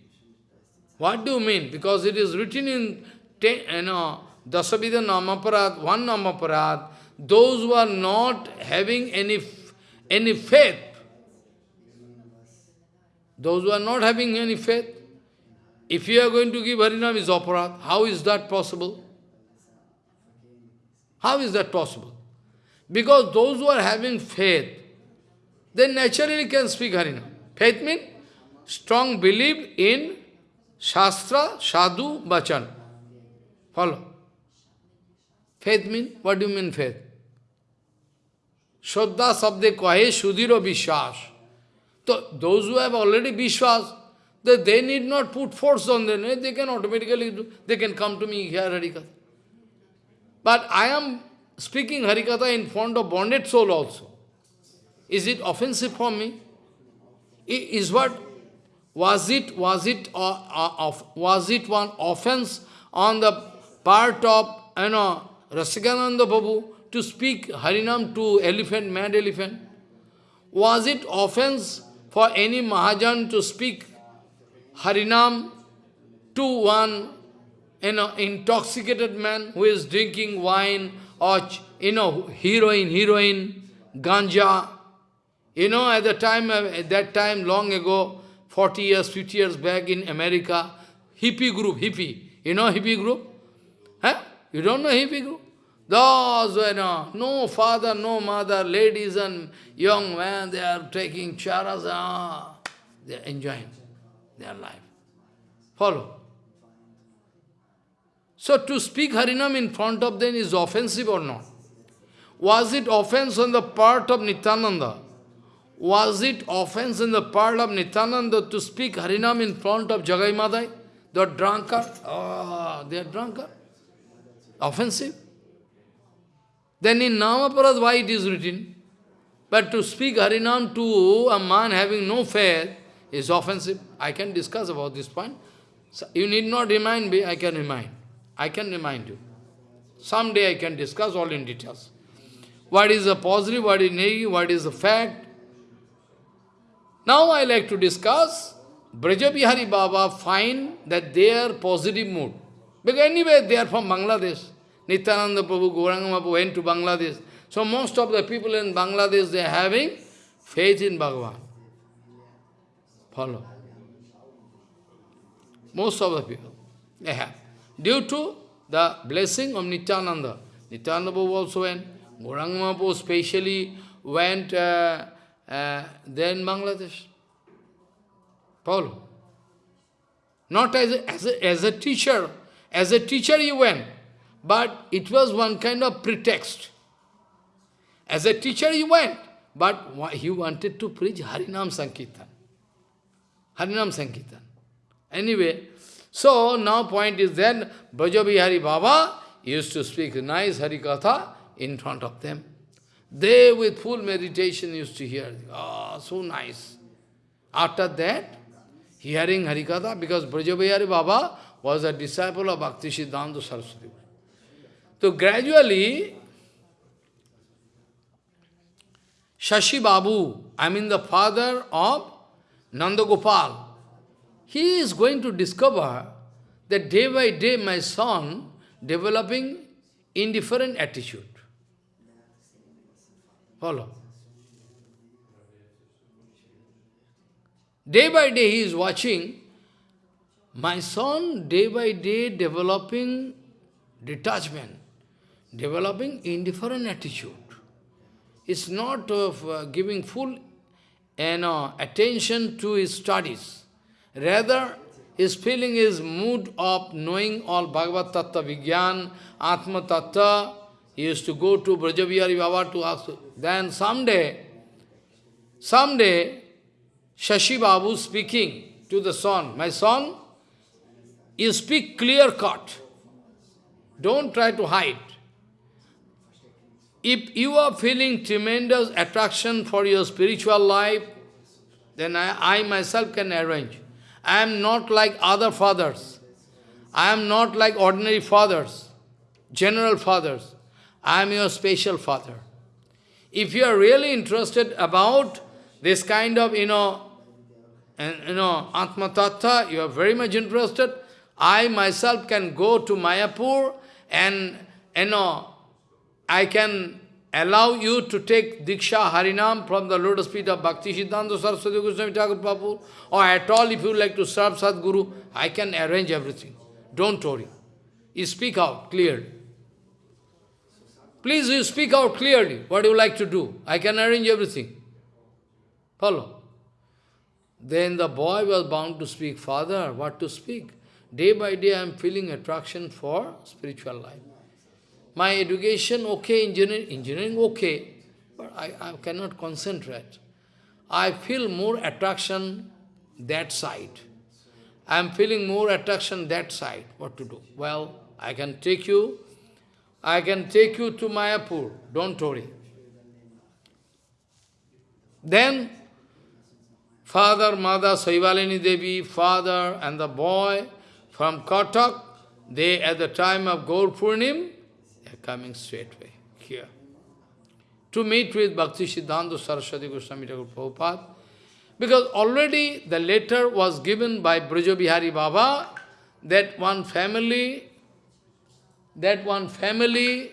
What do you mean? Because it is written in ten, you know, Dasavidha Namaparad, one Namaparad, those who are not having any, any faith, those who are not having any faith, if you are going to give Harinam is aparad, how is that possible? How is that possible? Because those who are having faith, they naturally can speak Harinam. Faith means strong belief in Shastra, Sadhu, Bachan. Follow. Faith means, what do you mean faith? Shraddha sabde kahe sudhiro vishwas. So those who have already vishwas, that they need not put force on them, they can automatically do, they can come to me here Harikatha. But I am speaking Harikatha in front of bonded soul also. Is it offensive for me? Is what was it was it uh, uh, was it one offense on the part of you know Rasikananda Babu to speak Harinam to elephant, mad elephant? Was it offense for any Mahajan to speak Harinam to one know, intoxicated man who is drinking wine or, you know, heroin, heroin, ganja. You know, at the time, uh, at that time, long ago, 40 years, 50 years back in America, hippie group, hippie. You know hippie group? Huh? You don't know hippie group? Those, you know, no father, no mother, ladies and young men, they are taking charas, ah, they are enjoying their life. Follow. So to speak Harinam in front of them is offensive or not? Was it offense on the part of Nityananda? Was it offense on the part of Nityananda to speak Harinam in front of Jagai Madai? The drunkard? Ah, oh, they are drunkard. Offensive. Then in Namaparad, why it is written? But to speak Harinam to a man having no faith is offensive. I can discuss about this point. So you need not remind me, I can remind. I can remind you. Someday I can discuss all in details. What is the positive, what is negative, what is the fact. Now I like to discuss Brajabihari Baba find that they are positive mood. Because anyway, they are from Bangladesh. Nityananda Prabhu, Gauranga went to Bangladesh. So most of the people in Bangladesh, they are having faith in Bhagavan. Follow. Most of the people, they have due to the blessing of Nityananda. Nityananda Prabhu also went, Gauranga specially went uh, uh, Bangladesh. Follow. Not as a, as, a, as a teacher. As a teacher he went, but it was one kind of pretext. As a teacher he went, but he wanted to preach Harinam Sankirtan. Harinam Sankirtan. Anyway, so now point is then Brajabihari Baba used to speak nice Harikatha in front of them. They with full meditation used to hear, ah, oh, so nice. After that, hearing Harikatha, because Brajabihari Baba was a disciple of Bhakti Siddhanta Saraswati. So gradually, Shashi Babu, I mean the father of Nanda Gopal, he is going to discover that day by day my son developing indifferent attitude. Follow. Day by day he is watching my son day by day developing detachment, developing indifferent attitude. It's not of uh, giving full you know, attention to his studies. Rather, his feeling is mood of knowing all Bhagavad Tattva Vigyan, Atma Tattva, He used to go to Brajabihari Baba to ask. Then someday, someday, Shashi Babu speaking to the son, My son, you speak clear cut. Don't try to hide. If you are feeling tremendous attraction for your spiritual life, then I, I myself can arrange. I am not like other fathers. I am not like ordinary fathers, general fathers. I am your special father. If you are really interested about this kind of, you know, and, you know, Atma Tattva, you are very much interested, I myself can go to Mayapur and, you know, I can allow you to take Diksha Harinam from the lotus feet of Bhakti Siddhanta Saraswati Goswami Thakur Prabhu, or at all if you like to serve Sadguru, I can arrange everything. Don't worry. You speak out clearly. Please you speak out clearly what you like to do. I can arrange everything. Follow. Then the boy was bound to speak, Father, what to speak? Day by day I am feeling attraction for spiritual life. My education, okay, engineering, engineering, okay, but I, I cannot concentrate. I feel more attraction that side. I am feeling more attraction that side. What to do? Well, I can take you, I can take you to Mayapur. Don't worry. Then, father, mother, Saivalini Devi, father and the boy from Cuttack, they at the time of Gaur Purnim, they are coming straightway here to meet with Bhakti Siddhanta Saraswati Goswami Thakur Prabhupada. Because already the letter was given by Brajabihari Baba that one family, that one family,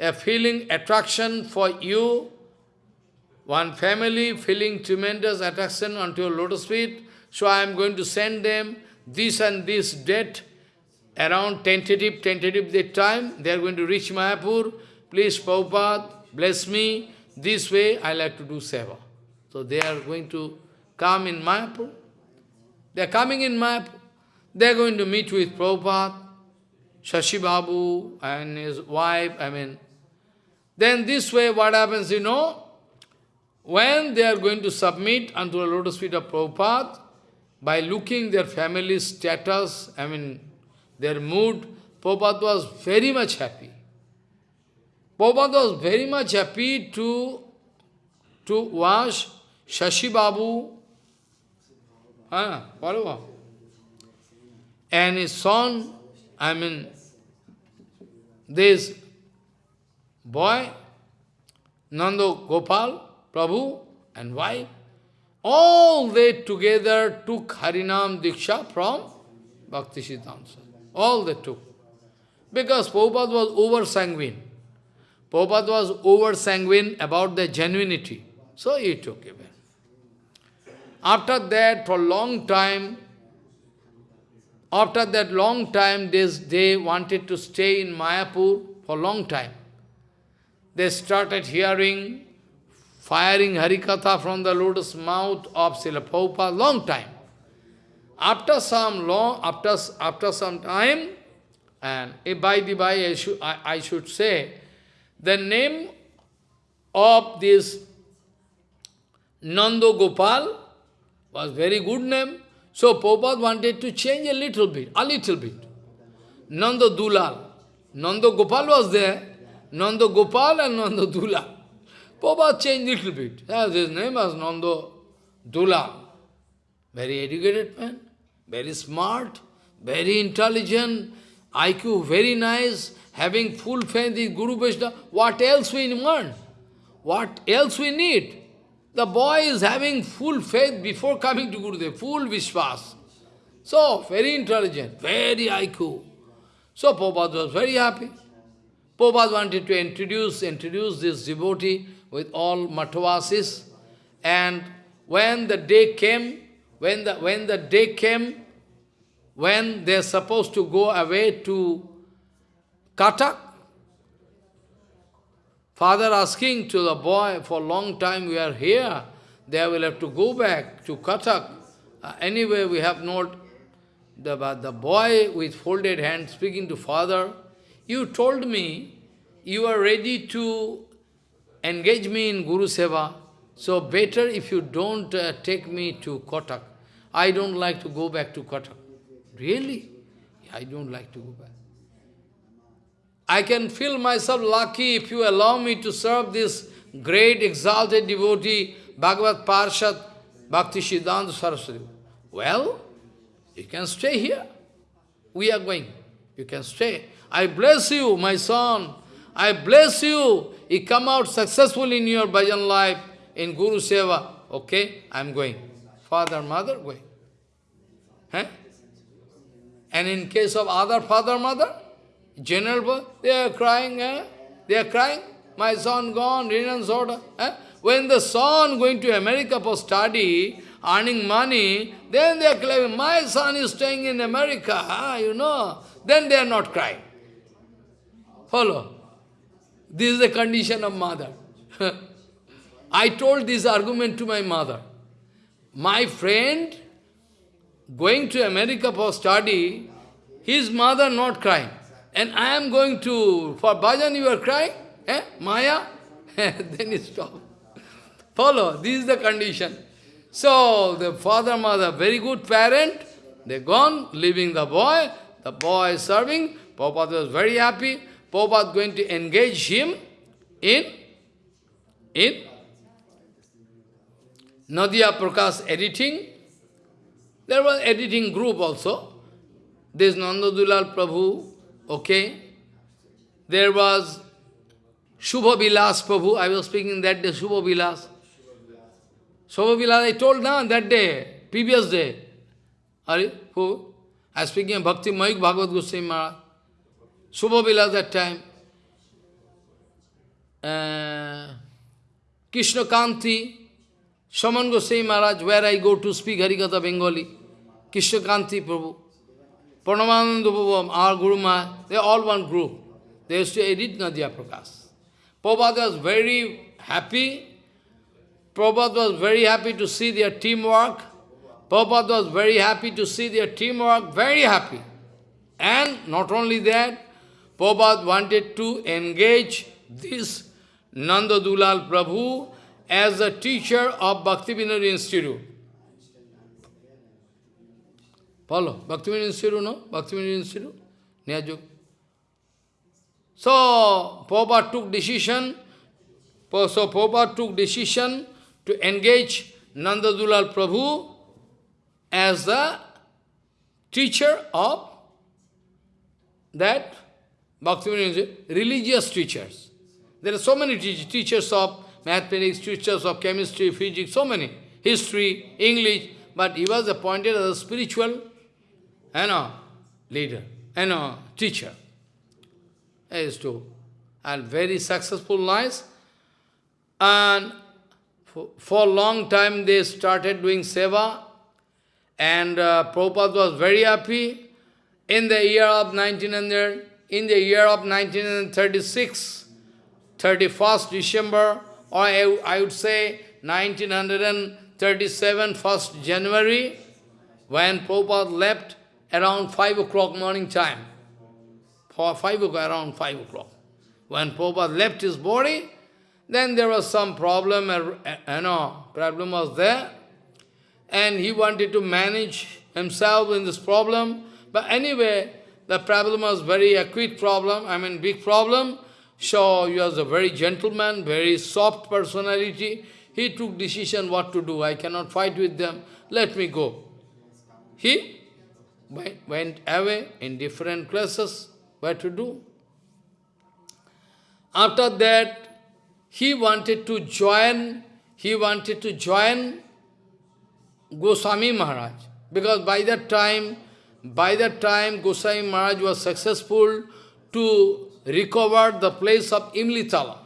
a feeling attraction for you, one family feeling tremendous attraction onto your lotus feet, so I am going to send them this and this date, around tentative, tentative that time, they are going to reach Mayapur, please Prabhupada, bless me, this way I like to do seva. So they are going to come in Mayapur. They are coming in Mayapur. They are going to meet with Prabhupada, Shashi Babu and his wife, I mean. Then this way what happens, you know, when they are going to submit unto the lotus feet of Prabhupada, by looking their family status, I mean, their mood, Prabhupada was very much happy. Prabhupada was very much happy to, to wash Shashi Babu. Ah, And his son, I mean, this boy, Nando Gopal, Prabhu, and wife, all they together took Harinam Diksha from Bhakti Siddhanta. All they took. Because Prabhupada was over-sanguine. Prabhupada was over-sanguine about the genuinity. So he took it. After that, for a long time, after that long time, this, they wanted to stay in Mayapur for a long time. They started hearing, firing Harikatha from the lotus mouth of Srila long time. After some long, after, after some time, and by the by, I should, I, I should say, the name of this Nando Gopal was very good name. So Prabhupada wanted to change a little bit, a little bit. Nanda Dulal. Nanda Gopal was there. Nanda Gopal and Nanda Dulal. Prabhupada changed little bit. His name was Nando Dula. Very educated man, very smart, very intelligent, IQ very nice, having full faith in Guru Vaishnava. What else we want? What else we need? The boy is having full faith before coming to Gurudev, full Vishwas. So, very intelligent, very IQ. So, Prabhupada was very happy. Prabhupada wanted to introduce, introduce this devotee with all Matavasis. And when the day came, when the, when the day came, when they're supposed to go away to Cuttack, Father asking to the boy, for a long time we are here, they will have to go back to Cuttack. Uh, anyway, we have not, the, the boy with folded hands speaking to father, you told me you are ready to engage me in Guru Seva, so better if you don't uh, take me to Cuttack. I don't like to go back to Cuttack. Really? I don't like to go back. I can feel myself lucky if you allow me to serve this great exalted devotee, Bhagavad Parshad, Bhakti Siddhanta Saraswati. Well, you can stay here. We are going. You can stay. I bless you, my son. I bless you. You come out successful in your bhajan life, in Guru Seva. Okay, I am going. Father, mother, going. And in case of other father, mother, general, they are crying, eh? They are crying, my son gone, Rinan Soda. Eh? When the son going to America for study, earning money, then they are claiming, my son is staying in America, huh? you know. Then they are not crying. Follow. This is the condition of mother. I told this argument to my mother. My friend, going to America for study, his mother not crying. And I am going to, for bhajan you are crying? Eh? Maya? then you stop. Follow, this is the condition. So, the father, mother, very good parent, they gone, leaving the boy, the boy is serving, Prabhupada was very happy, Prabhupada going to engage him in, in Nadia Prakash editing. There was editing group also. This Nandadulal Prabhu, okay. There was Shubha Vilas Prabhu, I was speaking that day, Shubha Vilas. Shubha Vilas, I told now that day, previous day. Are you, who? I was speaking of Bhakti Mayuk Bhagavad Goswami Maharaj. Shubha Vilas that time. Uh, Krishna Kanti, Shaman Goswami Maharaj, where I go to speak Harikatha Bengali. Krishna Kanti Prabhu. Pranamananda Prabhu, our Guru Maharaj, they are all one group. They used to edit Nadia Prakash. Prabhupada was very happy. Prabhupada was very happy to see their teamwork. Prabhupada was very happy to see their teamwork, very happy. And not only that, Prabhupada wanted to engage this Nanda Dulal Prabhu as a teacher of Bhaktivinoda Institute. Follow? Bhaktivinoda Institute, no? Bhaktivinoda Institute? Nyajuk. So, Prabhupada took decision, so Prabhupada took decision to engage Nanda Dulal Prabhu as the teacher of that Bhaktivinoda religious teachers. There are so many te teachers of mathematics, teachers of chemistry, physics, so many, history, English, but he was appointed as a spiritual you know, leader, you know, teacher. He is to, and very successful lives. And for, for a long time they started doing seva, and uh, Prabhupada was very happy. In the year of 1900, in the year of 1936, 31st December, or I, I would say 1937, 1st January, when Prabhupada left around 5 o'clock morning time, for 5 o'clock, around 5 o'clock. When Prabhupada left his body, then there was some problem, uh, you know, problem was there, and he wanted to manage himself in this problem, but anyway, the problem was very acute problem, I mean big problem, so he was a very gentleman, very soft personality. He took decision what to do. I cannot fight with them. Let me go. He went away in different places. What to do? After that, he wanted to join, he wanted to join Goswami Maharaj. Because by that time, by that time Goswami Maharaj was successful to recover the place of Imlitala.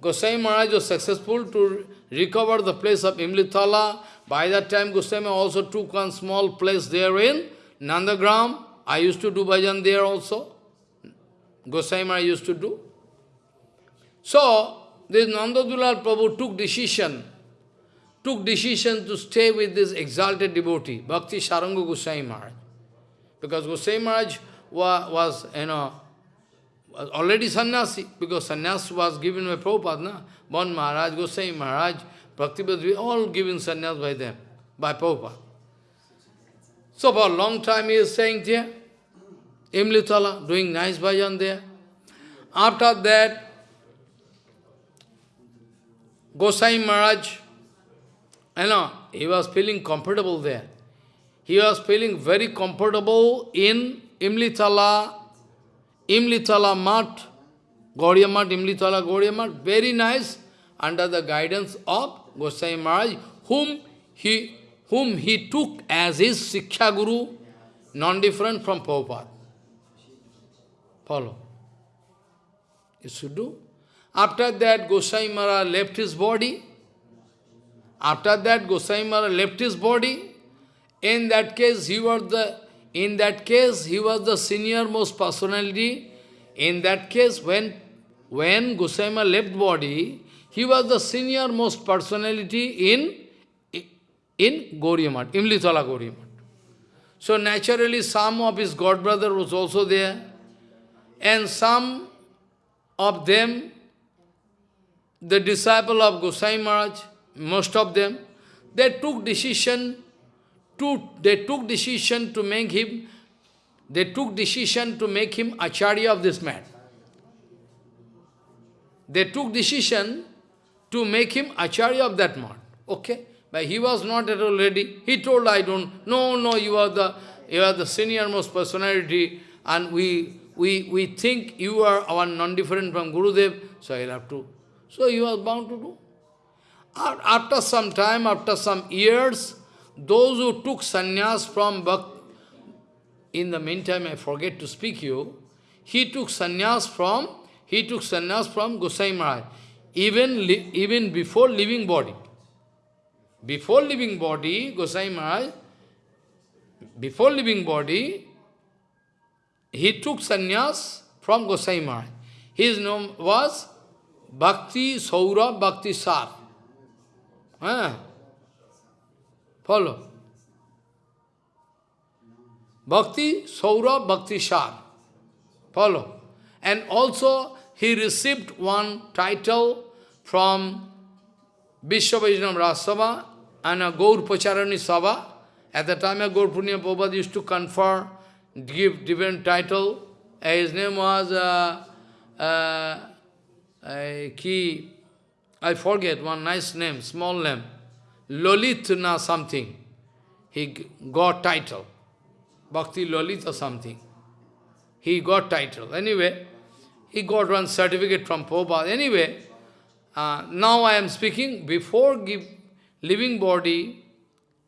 Goswami Maharaj was successful to recover the place of Imlitala. By that time, Goswami also took one small place there in Nandagram. I used to do bhajan there also. Goswami Maharaj used to do. So, this Nandadulal Prabhu took decision, took decision to stay with this exalted devotee, Bhakti Saranga Goswami Maharaj. Because Goswami Maharaj was, you know, was already sannyasi, because sannyas was given by Prabhupada, na? Bon Maharaj, Gosai Maharaj, Bhaktivedanta, all given sannyas by them, by Prabhupada. So for a long time he is staying there, Imlitala, doing nice bhajan there. After that, Gosai Maharaj, you know, he was feeling comfortable there. He was feeling very comfortable in Imlitala, Imlitala Mat, Gaudiya Math, Imlitala Gaudiya Math, very nice, under the guidance of Gosai Maharaj, whom he, whom he took as his Siksha Guru, non-different from Prabhupada. Follow. You should do. After that, Gosai Maharaj left his body. After that, Gosai Maharaj left his body. In that case, he was the in that case, he was the senior most personality. In that case, when when Gosai Maharaj left body, he was the senior most personality in in Gaudiya Math, Imlitala Gaudiya Math. So naturally, some of his god brother was also there, and some of them the disciple of Gosai Maharaj, most of them, they took decision to, they took decision to make him, they took decision to make him acharya of this man. They took decision to make him acharya of that man. Okay? But he was not at all ready. He told, I don't, no, no, you are the, you are the senior most personality, and we, we, we think you are our non-different from Gurudev, so I'll have to so he was bound to do. After some time, after some years, those who took sannyas from Bhakt, in the meantime I forget to speak you, he took sannyas from, he took sannyas from Gosai Maharaj, even, even before leaving body. Before leaving body, Gosai Maharaj, before leaving body, he took sannyas from Gosai Maharaj. His name was Bhakti Saurabh Bhakti Sar. Ah. Follow. Bhakti Saurabh Bhakti Sar. Follow. And also he received one title from Vishwavaishnava Rasava and a Gaur Pacharani Sabha. At the time of Gaur Purnima Prabhupada used to confer, give different title. His name was uh, uh, I, he, I forget one nice name, small name, Lolitna something. He got title, Bhakti Lolit or something. He got title. Anyway, he got one certificate from Prabhupada. Anyway, uh, now I am speaking, before give, living body,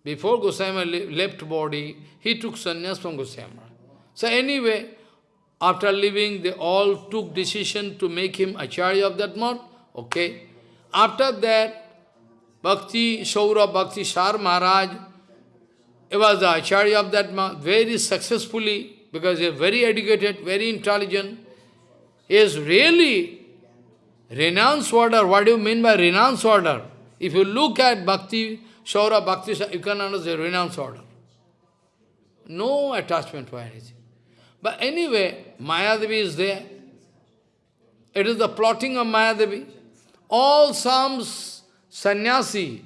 before Goswami left body, he took sannyas from Goswami. So anyway, after leaving, they all took decision to make him acharya of that month. Okay. After that, Bhakti, Shaura Bhakti Sar Maharaj, he was the acharya of that month, very successfully, because he is very educated, very intelligent. He is really renounce order. What do you mean by renounce order? If you look at Bhakti, Shaura Bhakti, you can understand renounce order. No attachment for anything. But anyway, Mayadevi is there. It is the plotting of Mayadevi. All some sannyasi,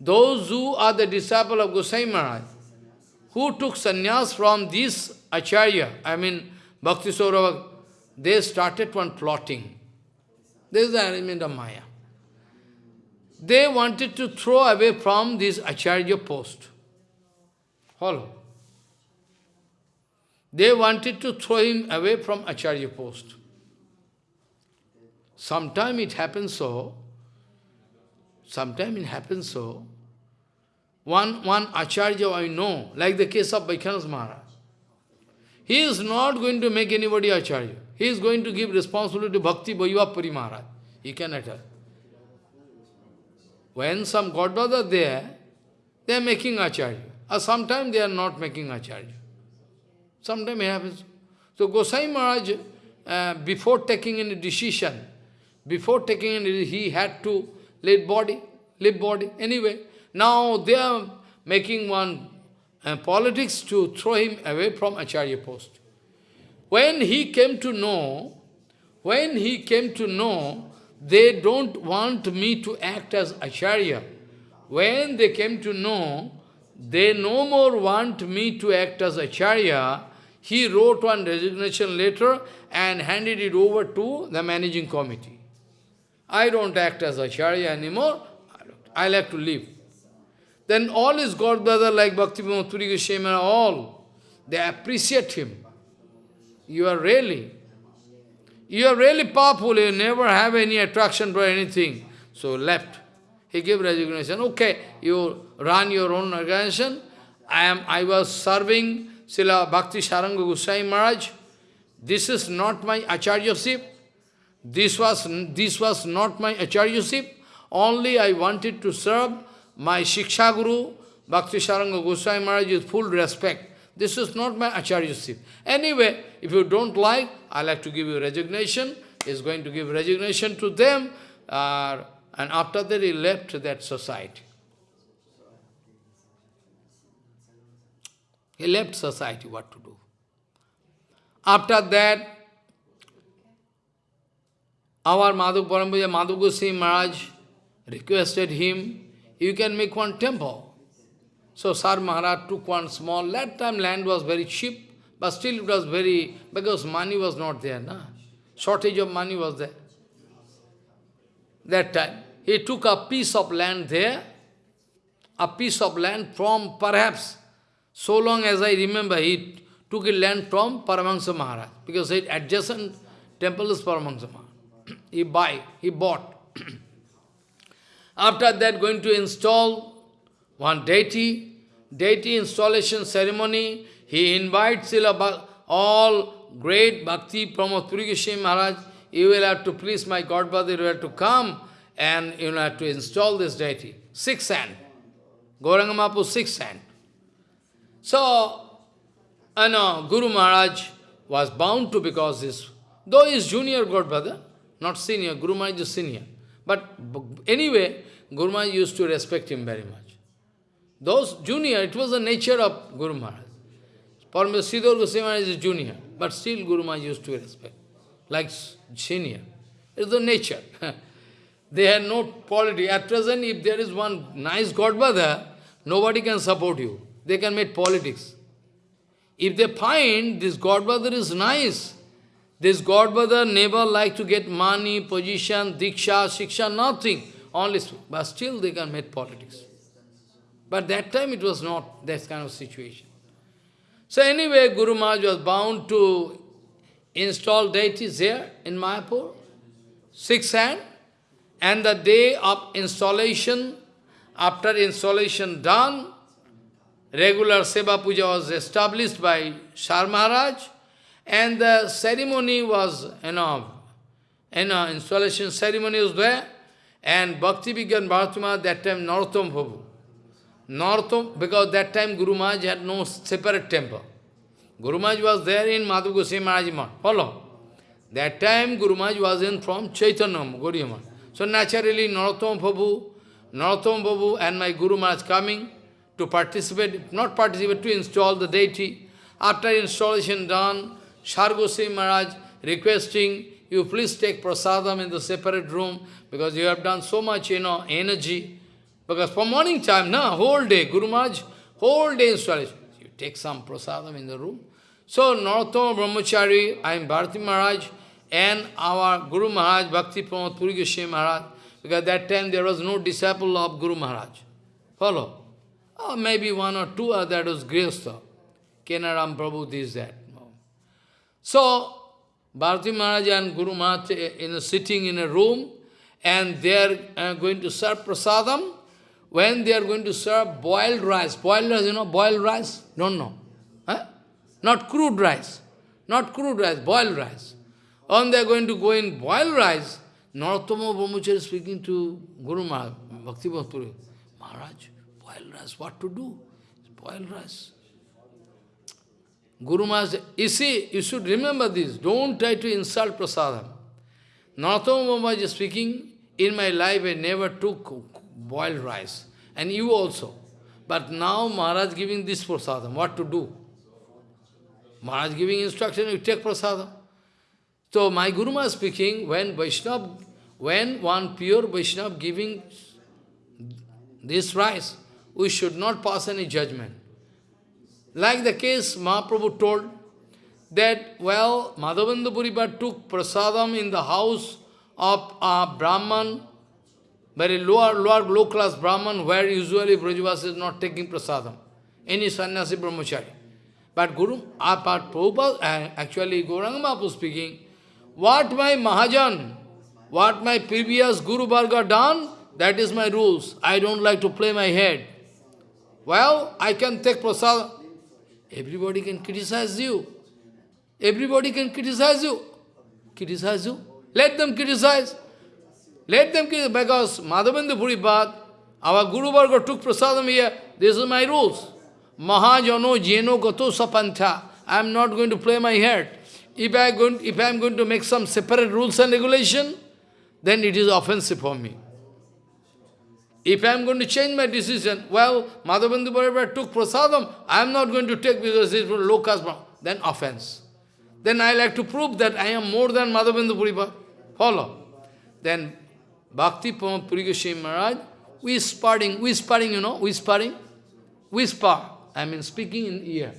those who are the disciple of Gosai Maharaj, who took sannyas from this acharya, I mean Bhakti Saurabha, they started one plotting. This is the arrangement of Maya. They wanted to throw away from this acharya post. Follow. They wanted to throw him away from Acharya post. Sometime it happens so, sometime it happens so, one, one Acharya I know, like the case of Vaikhanas Maharaj, he is not going to make anybody Acharya. He is going to give responsibility to Bhakti Vaibhav Puri Maharaj. He cannot help. When some godbrother are there, they are making Acharya. Or sometimes they are not making Acharya. Sometimes it happens. So Gosai Maharaj, uh, before taking any decision, before taking any, he had to let body, live body. Anyway, now they are making one uh, politics to throw him away from Acharya post. When he came to know, when he came to know, they don't want me to act as Acharya. When they came to know, they no more want me to act as Acharya, he wrote one resignation letter and handed it over to the managing committee. I don't act as Acharya anymore, I like to leave. Then all his god brother like Bhakti Puri Goswami, all, they appreciate him. You are really, you are really powerful, you never have any attraction for anything. So left. He gave resignation. Okay, you run your own organization. I am I was serving Srila Bhakti Saranga Goswami Maharaj. This is not my acharyaship. This was this was not my acharyaship. Only I wanted to serve my Shiksha Guru, Bhakti Saranga Goswami Maharaj with full respect. This is not my acharyaship. Anyway, if you don't like, I like to give you resignation. He's going to give resignation to them. Uh, and after that, he left that society. He left society, what to do. After that, our Madhu Parampuja, Madhu Goswami Maharaj requested him, you can make one temple. So Sar Maharaj took one small, that time land was very cheap, but still it was very, because money was not there, na? shortage of money was there. That time, he took a piece of land there, a piece of land from perhaps, so long as I remember, he took a land from Paramahansa Maharaj, because it adjacent temple is Paramahansa Maharaj. he buy, he bought. After that, going to install one deity, deity installation ceremony, he invites all great bhakti Pramod Puri Goswami Maharaj, you will have to please my godfather, you have to come and you have to install this deity. Six hand. Gauranga six hand. So, I know, Guru Maharaj was bound to because this, though he is junior godfather, not senior, Guru Maharaj is senior. But anyway, Guru Maharaj used to respect him very much. Those junior, it was the nature of Guru Maharaj. Paramasidor Goswami Maharaj is junior, but still Guru Maharaj used to respect, like senior. It's the nature. they had no polity. At present, if there is one nice Godfather, nobody can support you. They can make politics. If they find this Godfather is nice, this Godfather never like to get money, position, diksha, shiksha, nothing. Only, but still they can make politics. But that time it was not that kind of situation. So anyway, Guru Maharaj was bound to install deities there in Mayapur, six hand, and the day of installation, after installation done, regular Seva Puja was established by Shar Maharaj, and the ceremony was, you know, you know, installation ceremony was there, and Bhakti Vigyan Bhartima, that time Narottam Prabhu. Narottam, because that time Guru Maharaj had no separate temple. Guru Maharaj was there in Madhu Goswami Maharaj Follow? That time Guru Maharaj was in from Chaitanya Gaudiya So naturally Narottam Prabhu, Narottam Prabhu and my Guru Maharaj coming to participate, not participate, to install the deity. After installation done, Shar Maharaj requesting, you please take prasadam in the separate room, because you have done so much, you know, energy. Because for morning time, na, whole day, Guru Maharaj, whole day installation. You take some prasadam in the room. So, Narottama Brahmachari, I am Bharati Maharaj, and our Guru Maharaj, Bhakti Pramod Puri Goswami Maharaj, because that time there was no disciple of Guru Maharaj. Follow? Or maybe one or two, that was Grihastha. Kenaram Prabhu, this, that. So, Bharati Maharaj and Guru Maharaj in sitting in a room and they are uh, going to serve prasadam. When they are going to serve boiled rice, boiled rice, you know, boiled rice? Don't know. Huh? Not crude rice. Not crude rice, boiled rice. When they are going to go in boiled rice, Narottama Brahmachari speaking to Guru Maharaj, Bhakti Bhattapuri, Maharaj, boiled rice, what to do? Boiled rice. Guru Maharaj, you see, you should remember this. Don't try to insult prasadam. Narottama Maharaj is speaking, in my life I never took boiled rice. And you also. But now Maharaj giving this prasadam, what to do? Maharaj giving instruction, you take prasadam. So my Guru Maharaj speaking, when Vaishnava, when one pure Vaishnava giving this rice, we should not pass any judgment. Like the case Mahaprabhu told, that, well, Madhavendra Puripad took prasadam in the house of a Brahman, very lower, lower, low-class Brahman, where usually Brajavas is not taking prasadam. Any sannyasi brahmachari. But Guru, uh, but Prabhupada, uh, actually Gauranga Mahaprabhu speaking, what my Mahajan, what my previous Guru Varga done, that is my rules. I don't like to play my head. Well, I can take prasad. Everybody can criticize you. Everybody can criticize you. Criticize you. Let them criticize. Let them criticize, because Madhavendra Puripad, our Guru Varga took prasadam here. This is my rules. Mahajano jeno gato sapantha. I am not going to play my head. If I, going, if I am going to make some separate rules and regulation, then it is offensive for me. If I am going to change my decision, well, Madhavendra Puripad took prasadam, I am not going to take because it low caste, then offense then I like to prove that I am more than Madhavendra Puripa. Follow. Then Bhakti Puri Goswami Maharaj, whispering, whispering, you know, whispering, whisper, I mean speaking in ear.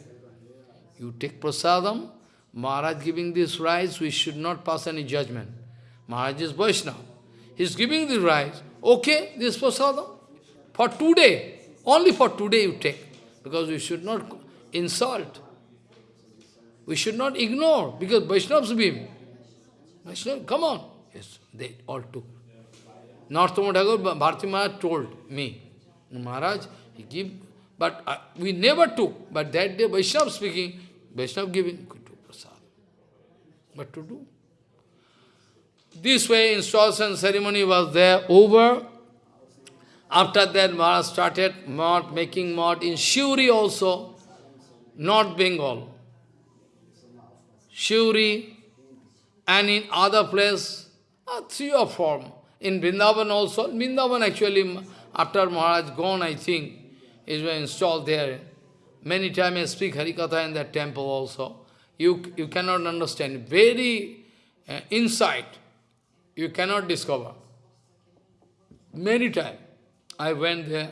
You take prasadam, Maharaj giving this rice, we should not pass any judgment. Maharaj is Vaishnava. He is giving the rice. Okay, this prasadam. For today, only for today you take. Because we should not insult. We should not ignore, because Vaishnavas beam. Vaishnava, come on. Yes, they all took. Thakur, Bharati Maharaj told me, Maharaj, he give, but uh, we never took. But that day, Vaishnava speaking, Vaishnava giving, could do prasad. What to do? This way, installation ceremony was there, over. After that, Maharaj started mod, making mod in Shuri also, North Bengal. Shuri, and in other place, uh, three or four. In Vrindavan also, Vrindavan actually, after Maharaj gone, I think, is installed there. Many times I speak Harikatha in that temple also. You, you cannot understand. Very uh, insight, you cannot discover. Many times I went there.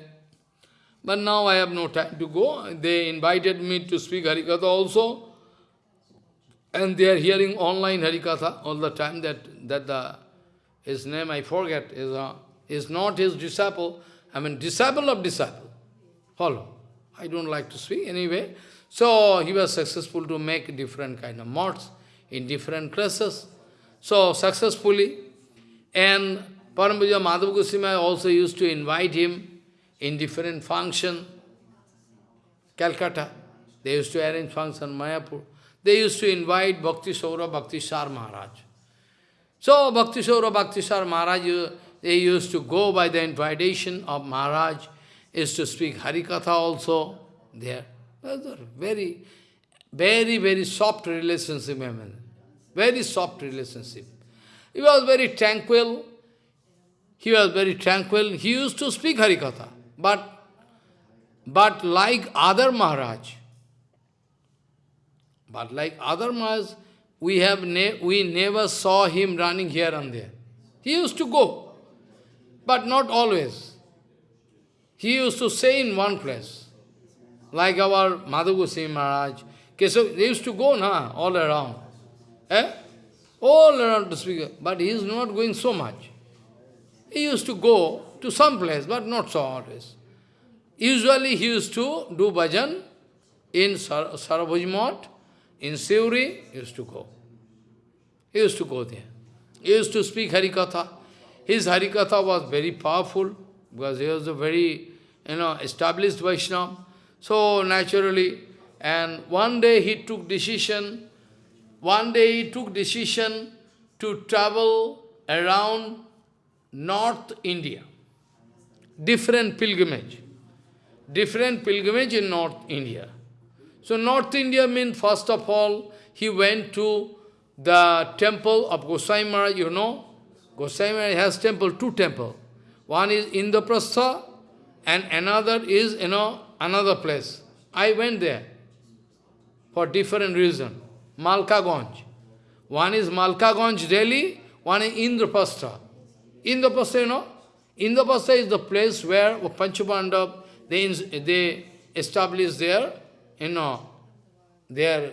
But now I have no time to go. They invited me to speak Harikatha also. And they are hearing online Harikatha all the time that, that the, his name I forget, is, a, is not his disciple, I mean disciple of disciple. Follow. I don't like to speak anyway. So he was successful to make different kind of mods in different classes. So successfully. And Parampuja Madhav Goswami also used to invite him in different function. Calcutta. They used to arrange function Mayapur. They used to invite Bhakti Saura Bhakti Sar Maharaj. So Bhakti Saura Bhakti Sar Maharaj, they used to go by the invitation of Maharaj, is to speak Harikatha also there. Very, very, very soft relationship, very soft relationship. He was very tranquil. He was very tranquil. He used to speak Harikatha. But, but like other Maharaj, but like other Maharaj, we, have ne we never saw him running here and there. He used to go, but not always. He used to stay in one place. Like our Madhu Maharaj. Keshav, they used to go na, all around. Eh? All around to speak. But he is not going so much. He used to go to some place, but not so always. Usually he used to do bhajan in Sar Sarabhuj in he used to go. He used to go there. He used to speak Harikatha. His Harikatha was very powerful because he was a very, you know, established Vaishnava. So naturally, and one day he took decision, one day he took decision to travel around North India. Different pilgrimage. Different pilgrimage in North India. So North India means, first of all, he went to the temple of Gosai Maharaj, you know. Gosai Maharaj has temple, two temple. One is Indraprastha and another is, you know, another place. I went there for different reason. Malkaganj. One is Malkaganj, Delhi, one is Indraprastha. Indraprastha, you know? Indraprastha is the place where Panchapandav, they, they established their, you know, their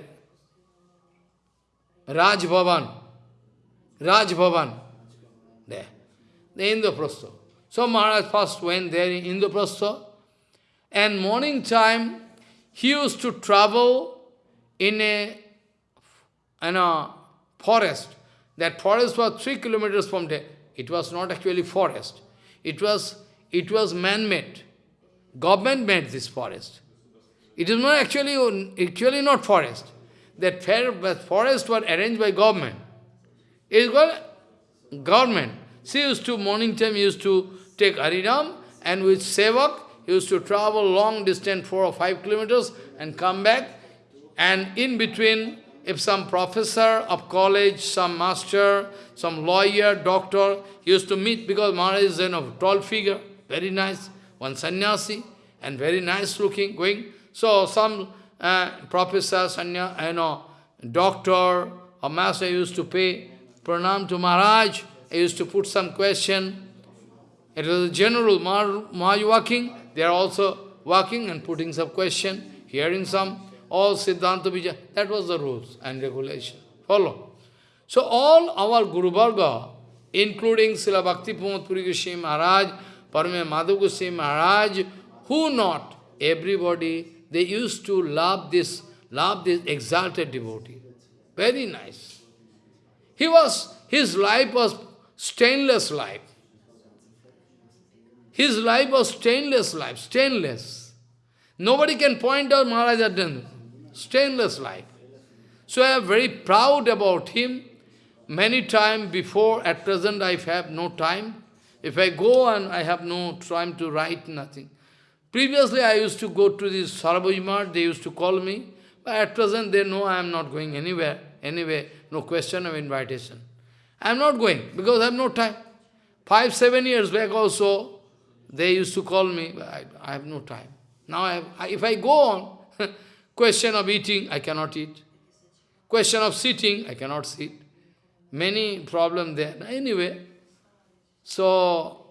Raj Bhavan. Raj Bhavan. There. The Indraprastha. So Maharaj first went there in Indraprastha. And morning time, he used to travel in a, in a forest. That forest was three kilometers from there. It was not actually forest. It was, it was man-made. Government made this forest. It is not actually, actually not forest. That forest was arranged by government. It called government. She used to, morning time, used to take Harinam, and with Sevak, he used to travel long distance, four or five kilometers, and come back. And in between, if some professor of college, some master, some lawyer, doctor, used to meet, because Maharaj is a tall figure, very nice, one sannyasi, and very nice looking, going. So some uh, professor, sanya, you know, doctor, or master used to pay pranam to Maharaj, he used to put some question. It was a general, Maharaj walking, they are also walking and putting some question, hearing some, all Siddhanta Vijay. That was the rules and regulation. Follow. So all our Guru Varga, including Srila Bhakti Puri Goswami Maharaj, Parame Madhav Goswami Maharaj, who not, everybody, they used to love this, love this exalted devotee. Very nice. He was, his life was stainless life. His life was stainless life, stainless. Nobody can point out Maharaj done stainless life. So I am very proud about him. Many times before, at present I have no time. If I go and I have no time to write nothing. Previously I used to go to this Sarabhaji they used to call me. But at present they know I am not going anywhere. Anyway, no question of invitation. I am not going because I have no time. Five, seven years back also, they used to call me, but I, I have no time. Now, I have, if I go on, question of eating, I cannot eat. Question of sitting, I cannot sit. Many problems there. Anyway, so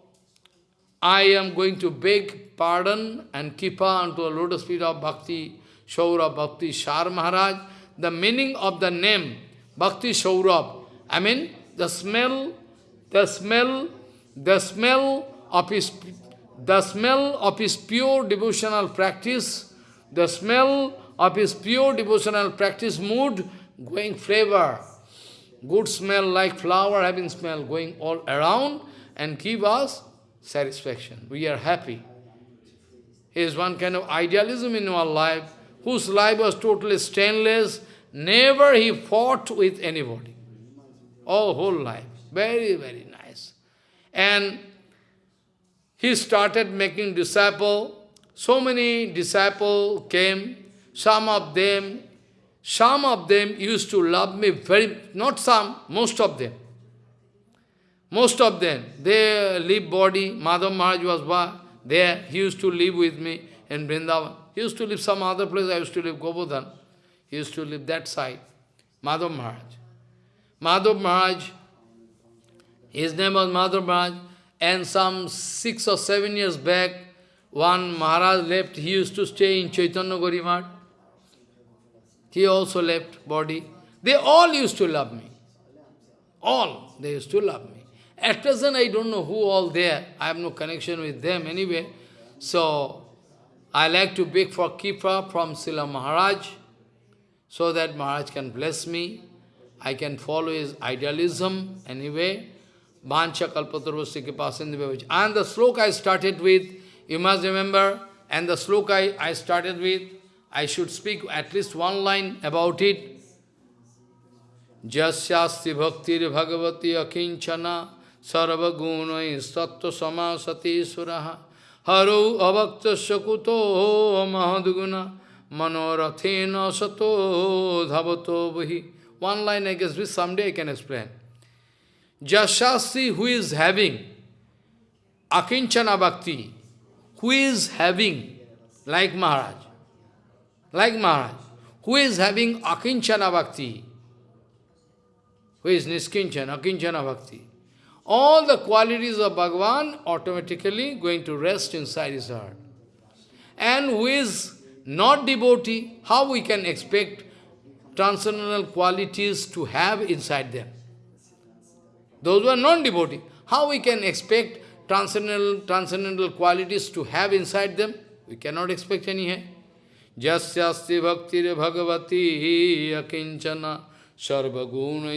I am going to beg pardon and kipa unto a lotus feet of Bhakti, Shaurabh Bhakti Shar Maharaj. The meaning of the name, Bhakti Shaurabh, I mean, the smell, the smell, the smell of his the smell of his pure devotional practice, the smell of his pure devotional practice mood going flavor, good smell like flower having smell going all around and give us satisfaction. We are happy. Is one kind of idealism in our life, whose life was totally stainless, never he fought with anybody. All whole life. Very, very nice. And he started making disciple. So many disciples came. Some of them, some of them used to love me very, not some, most of them. Most of them, they live body. Madhav Maharaj was there. He used to live with me in Vrindavan. He used to live some other place. I used to live Govardhan. He used to live that side. Madhav Maharaj. Madhav Maharaj, his name was Madhav Maharaj. And some six or seven years back, one Maharaj left, he used to stay in Chaitanya Gaudiya Math. He also left body. They all used to love me. All, they used to love me. At present, I don't know who all there. I have no connection with them anyway. So, I like to beg for Kipa from Srila Maharaj, so that Maharaj can bless me. I can follow his idealism anyway. Vancha kalpatarvasya kipasindhi And the sloka I started with, you must remember, and the sloka I, I started with, I should speak at least one line about it. Jasyasti bhaktir bhagavati akinchana sarva gunai sattva samasati suraha haro avakta sakuto mahadguna manorathena sato dhavato vahi. One line I guess someday I can explain. Jasastri who is having Akinchana Bhakti, who is having, like Maharaj, like Maharaj, who is having Akinchana Bhakti, who is Niskinchana, Akinchana Bhakti. All the qualities of Bhagavan automatically going to rest inside his heart. And who is not devotee, how we can expect transcendental qualities to have inside them? Those who are non-devotee, how we can expect transcendental, transcendental qualities to have inside them? We cannot expect any. Jasyasti bhaktir bhagavati akinchana sarvaguna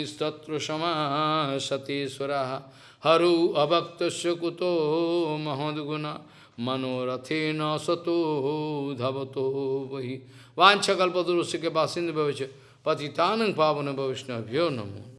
sama sateswaraha haru abhaktasya kuto mahadguna manorathena sato dhavato vahi vancha kalpadurusya ke basinda bhavicha patitanang pavana bhavishnavyo namo